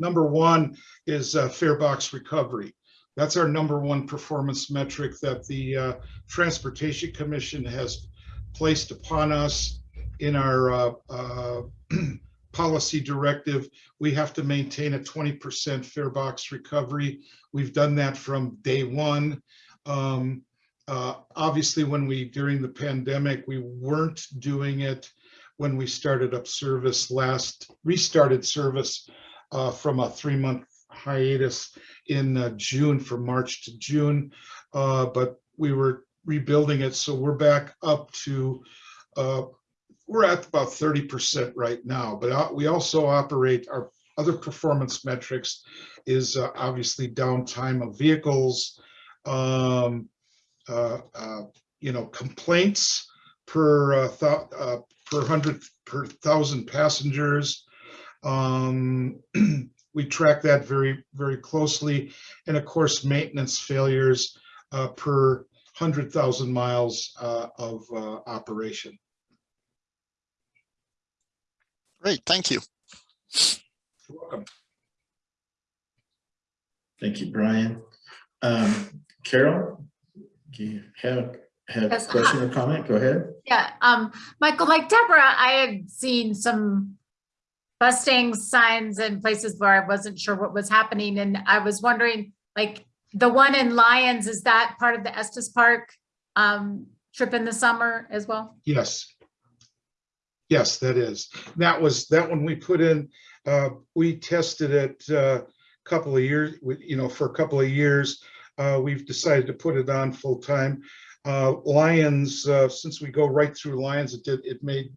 number one is uh, fare box recovery. That's our number one performance metric that the uh, Transportation Commission has placed upon us in our uh, uh, policy directive. We have to maintain a 20% fare box recovery. We've done that from day one. Um, uh, obviously, when we, during the pandemic, we weren't doing it when we started up service last, restarted service uh, from a three-month hiatus in uh, June, from March to June. Uh, but we were rebuilding it, so we're back up to, uh, we're at about 30% right now, but uh, we also operate our other performance metrics is uh, obviously downtime of vehicles, um, uh, uh, you know, complaints per uh, per hundred per thousand passengers. Um, we track that very very closely, and of course, maintenance failures uh, per hundred thousand miles uh, of uh, operation. Great, thank you. You're welcome. Thank you, Brian. Um, Carol, do you have, have a Yes, question or comment? Go ahead. Yeah, um, Michael, like Deborah, I had seen some Bustang signs in places where I wasn't sure what was happening, and I was wondering, like, the one in Lyons, is that part of the Estes Park um, trip in the summer as well? Yes. Yes, that is. That was, that one we put in, uh, we tested it a couple of years, you know, for a couple of years. Uh, we've decided to put it on full time. Uh, Lyons, uh, since we go right through Lyons, it did, it made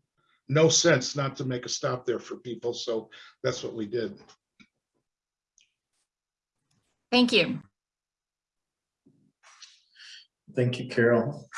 no sense not to make a stop there for people. So that's what we did. Thank you. Thank you, Carol.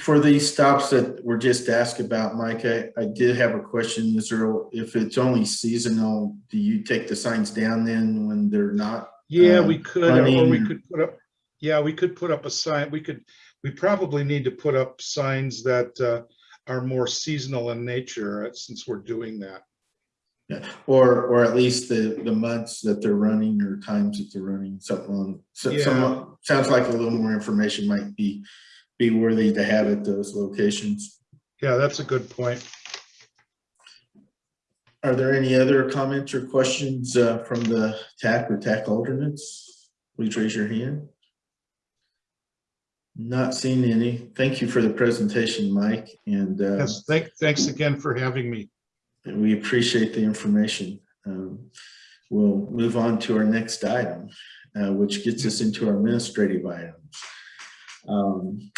For these stops that were just asked about, Mike, I, I did have a question. Is there, if it's only seasonal, do you take the signs down then when they're not? Yeah, uh, we could, or we could put up, yeah, we could put up a sign, we could, we probably need to put up signs that uh, are more seasonal in nature, uh, since we're doing that. Yeah, or, or at least the, the months that they're running or times that they're running, something on, so, Yeah. some, sounds like a little more information might be, be worthy to have at those locations. Yeah, that's a good point. Are there any other comments or questions uh, from the TAC or TAC alternates? Please raise your hand. Not seeing any. Thank you for the presentation, Mike, and uh, Yes, thank, thanks again for having me. And we appreciate the information. Um, We'll move on to our next item, uh, which gets us into our administrative items. Um,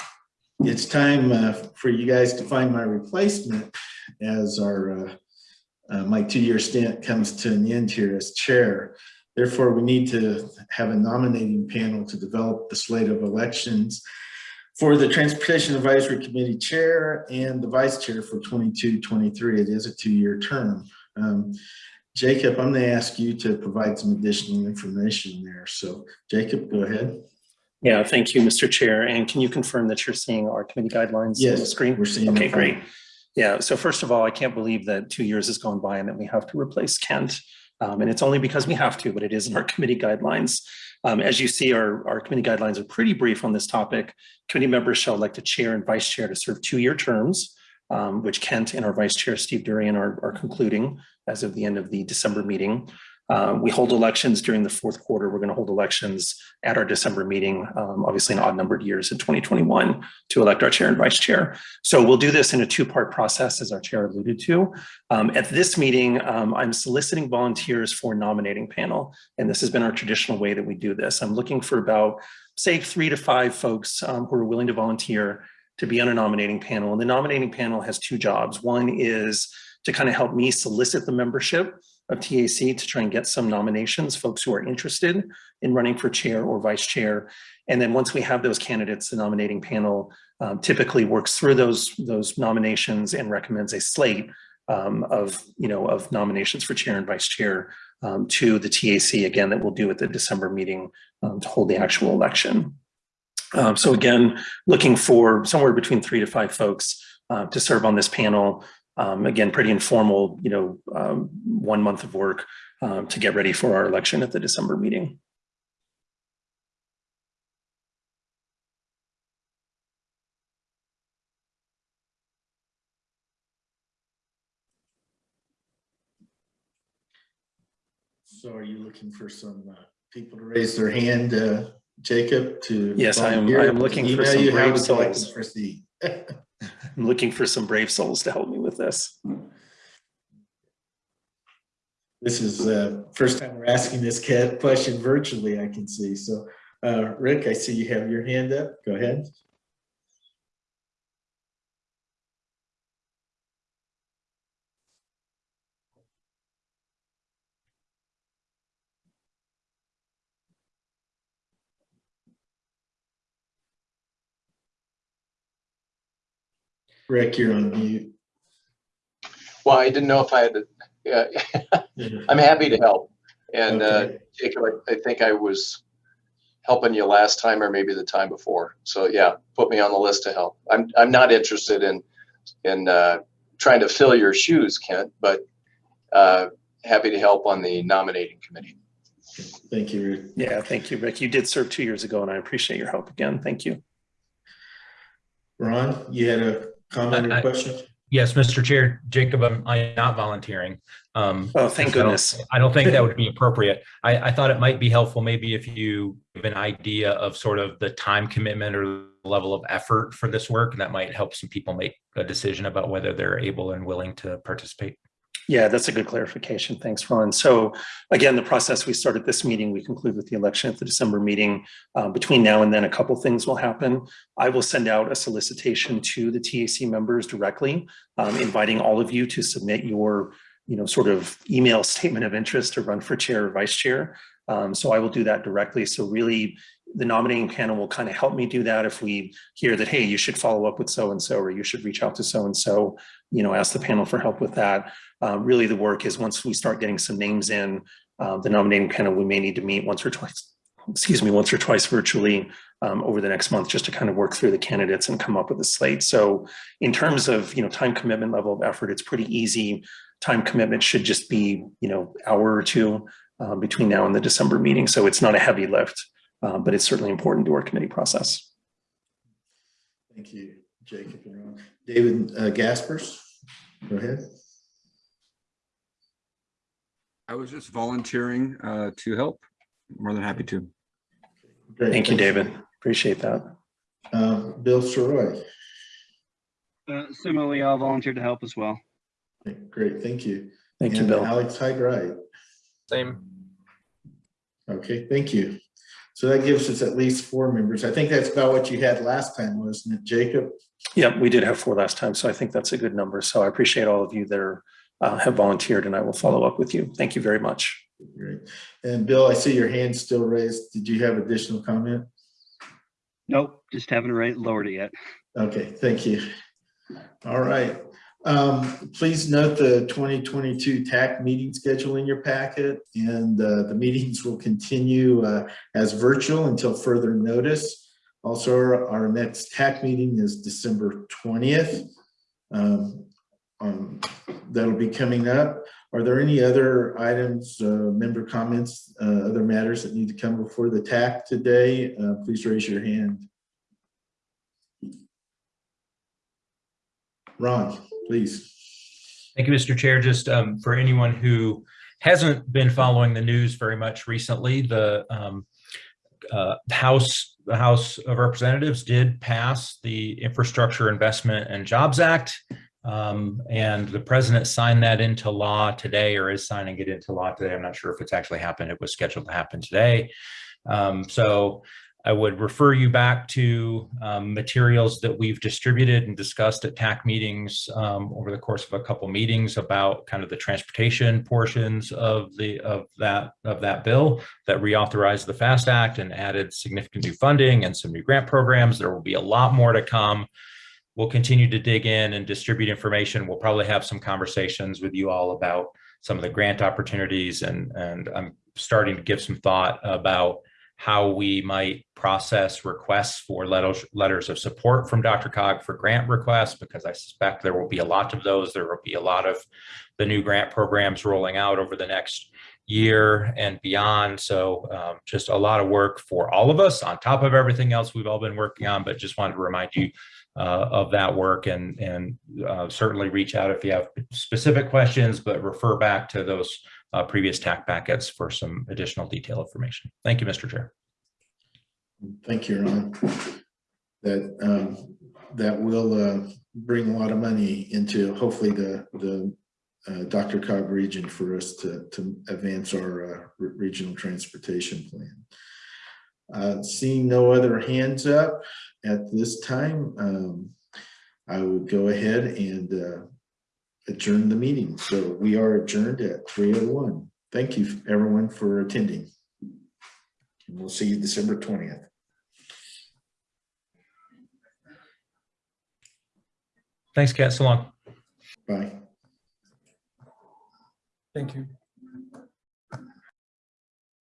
It's time uh, for you guys to find my replacement as our, uh, uh, my two-year stint comes to an end here as chair. Therefore, we need to have a nominating panel to develop the slate of elections for the Transportation Advisory Committee Chair and the Vice Chair for 22, 23. It is a two-year term. Um, Jacob, I'm going to ask you to provide some additional information there. So Jacob, go ahead. Yeah, thank you, Mr. Chair. And can you confirm that you're seeing our committee guidelines on the Yes, screen? we're seeing them Okay, great. Yeah, so first of all, I can't believe that two years has gone by and that we have to replace Kent. Um, and it's only because we have to, but it is in our committee guidelines. Um, as you see, our, our committee guidelines are pretty brief on this topic. Committee members shall elect a chair and vice chair to serve two-year terms, um, which Kent and our vice chair, Steve Durian, are, are concluding as of the end of the December meeting. Uh, we hold elections during the fourth quarter. We're going to hold elections at our December meeting, um, obviously in odd numbered years in 2021 to elect our chair and vice chair. So we'll do this in a two-part process, as our chair alluded to. Um, at this meeting, um, I'm soliciting volunteers for nominating panel, and this has been our traditional way that we do this. I'm looking for about, say, three to five folks um, who are willing to volunteer to be on a nominating panel. And the nominating panel has two jobs. One is to kind of help me solicit the membership of TAC to try and get some nominations, folks who are interested in running for chair or vice chair. And then once we have those candidates, the nominating panel um, typically works through those, those nominations and recommends a slate um, of, you know, of nominations for chair and vice chair um, to the TAC again that we'll do at the December meeting um, to hold the actual election. Um, so again, looking for somewhere between three to five folks uh, to serve on this panel. Um, again, pretty informal, you know, um, one month of work um, to get ready for our election at the December meeting. So are you looking for some uh, people to raise their hand, uh, Jacob, to? Yes, I am- I am looking for some brave would you like to souls. I'm looking for some brave souls to help me with this. This is the first time we're asking this question virtually, I can see. So, uh, Rick, I see you have your hand up. Go ahead. Rick, you're on mute. Well, I didn't know if I had to, yeah, I'm happy to help. And uh, Okay. Jacob, I, I think I was helping you last time or maybe the time before. So yeah, put me on the list to help. I'm, I'm not interested in, in uh, trying to fill your shoes, Kent, but uh, happy to help on the nominating committee. Thank you, Rick. Yeah, thank you, Rick. You did serve two years ago and I appreciate your help again. Thank you. Ron, you had a comment or I- question? Yes, Mr. Chair, Jacob, I'm, I'm not volunteering. Um, Oh, thank I don't- goodness. I don't think that would be appropriate. I, I thought it might be helpful maybe if you give an idea of sort of the time commitment or level of effort for this work, and that might help some people make a decision about whether they're able and willing to participate. Yeah, that's a good clarification. Thanks, Ron. So again, the process we started this meeting, we conclude with the election at the December meeting. Uh, between now and then, a couple things will happen. I will send out a solicitation to the TAC members directly, um, inviting all of you to submit your, you know, sort of email statement of interest to run for chair or vice chair. Um, so I will do that directly. So really, the nominating panel will kind of help me do that if we hear that, hey, you should follow up with so-and-so, or you should reach out to so-and-so, you know, ask the panel for help with that. Uh, really, the work is once we start getting some names in, uh, the nominating panel, we may need to meet once or twice, excuse me, once or twice virtually um, over the next month, just to kind of work through the candidates and come up with a slate. So in terms of, you know, time commitment level of effort, it's pretty easy. Time commitment should just be, you know, hour or two uh, between now and the December meeting. So it's not a heavy lift, uh, but it's certainly important to our committee process. Thank you, Jacob and Ron. David uh, Gaspers, go ahead. I was just volunteering uh, to help. More than happy to. Great, Thank you. David. Appreciate that. Um, Bill Sirois. Uh, similarly, I'll volunteer to help as well. Great, thank you. Thank you, Bill. Alex Hyde-Wright. Same. Okay, thank you. So that gives us at least four members. I think that's about what you had last time, wasn't it, Jacob? Yeah, we did have four last time, so I think that's a good number. So I appreciate all of you that are, uh, have volunteered and I will follow up with you. Thank you very much. Great. And Bill, I see your hand still raised. Did you have additional comment? Nope, just haven't right lowered it yet. Okay, thank you. All right. Um, please note the 2022 TAC meeting schedule in your packet and uh, the meetings will continue uh, as virtual until further notice. Also, our, our next TAC meeting is December 20th. Um, um, that'll be coming up. Are there any other items, uh, member comments, uh, other matters that need to come before the TAC today? Uh, please raise your hand. Ron, please. Thank you, Mr. Chair. Just um, for anyone who hasn't been following the news very much recently, the um, uh, House, the House of Representatives did pass the Infrastructure Investment and Jobs Act. Um, and the president signed that into law today or is signing it into law today. I'm not sure if it's actually happened. It was scheduled to happen today. Um, so I would refer you back to um, materials that we've distributed and discussed at TAC meetings um, over the course of a couple meetings about kind of the transportation portions of the of that of that bill that reauthorized the FAST Act and added significant new funding and some new grant programs. There will be a lot more to come. We'll continue to dig in and distribute information. We'll probably have some conversations with you all about some of the grant opportunities and and I'm starting to give some thought about how we might process requests for letters, letters of support from DRCOG for grant requests, because I suspect there will be a lot of those. There will be a lot of the new grant programs rolling out over the next year and beyond. So um, just a lot of work for all of us on top of everything else we've all been working on, but just wanted to remind you uh, of that work and, and uh, certainly reach out if you have specific questions, but refer back to those uh, previous TAC packets for some additional detail information. Thank you, Mr. Chair. Thank you, Ron. That, um, that will, uh, bring a lot of money into hopefully the, the, uh, DRCOG region for us to, to advance our, uh, regional transportation plan. Uh, seeing no other hands up at this time, um, I would go ahead and, uh, adjourn the meeting. So we are adjourned at three oh one. Thank you, everyone, for attending. And We'll see you December twentieth. Thanks, Kat. So long. Bye. Thank you.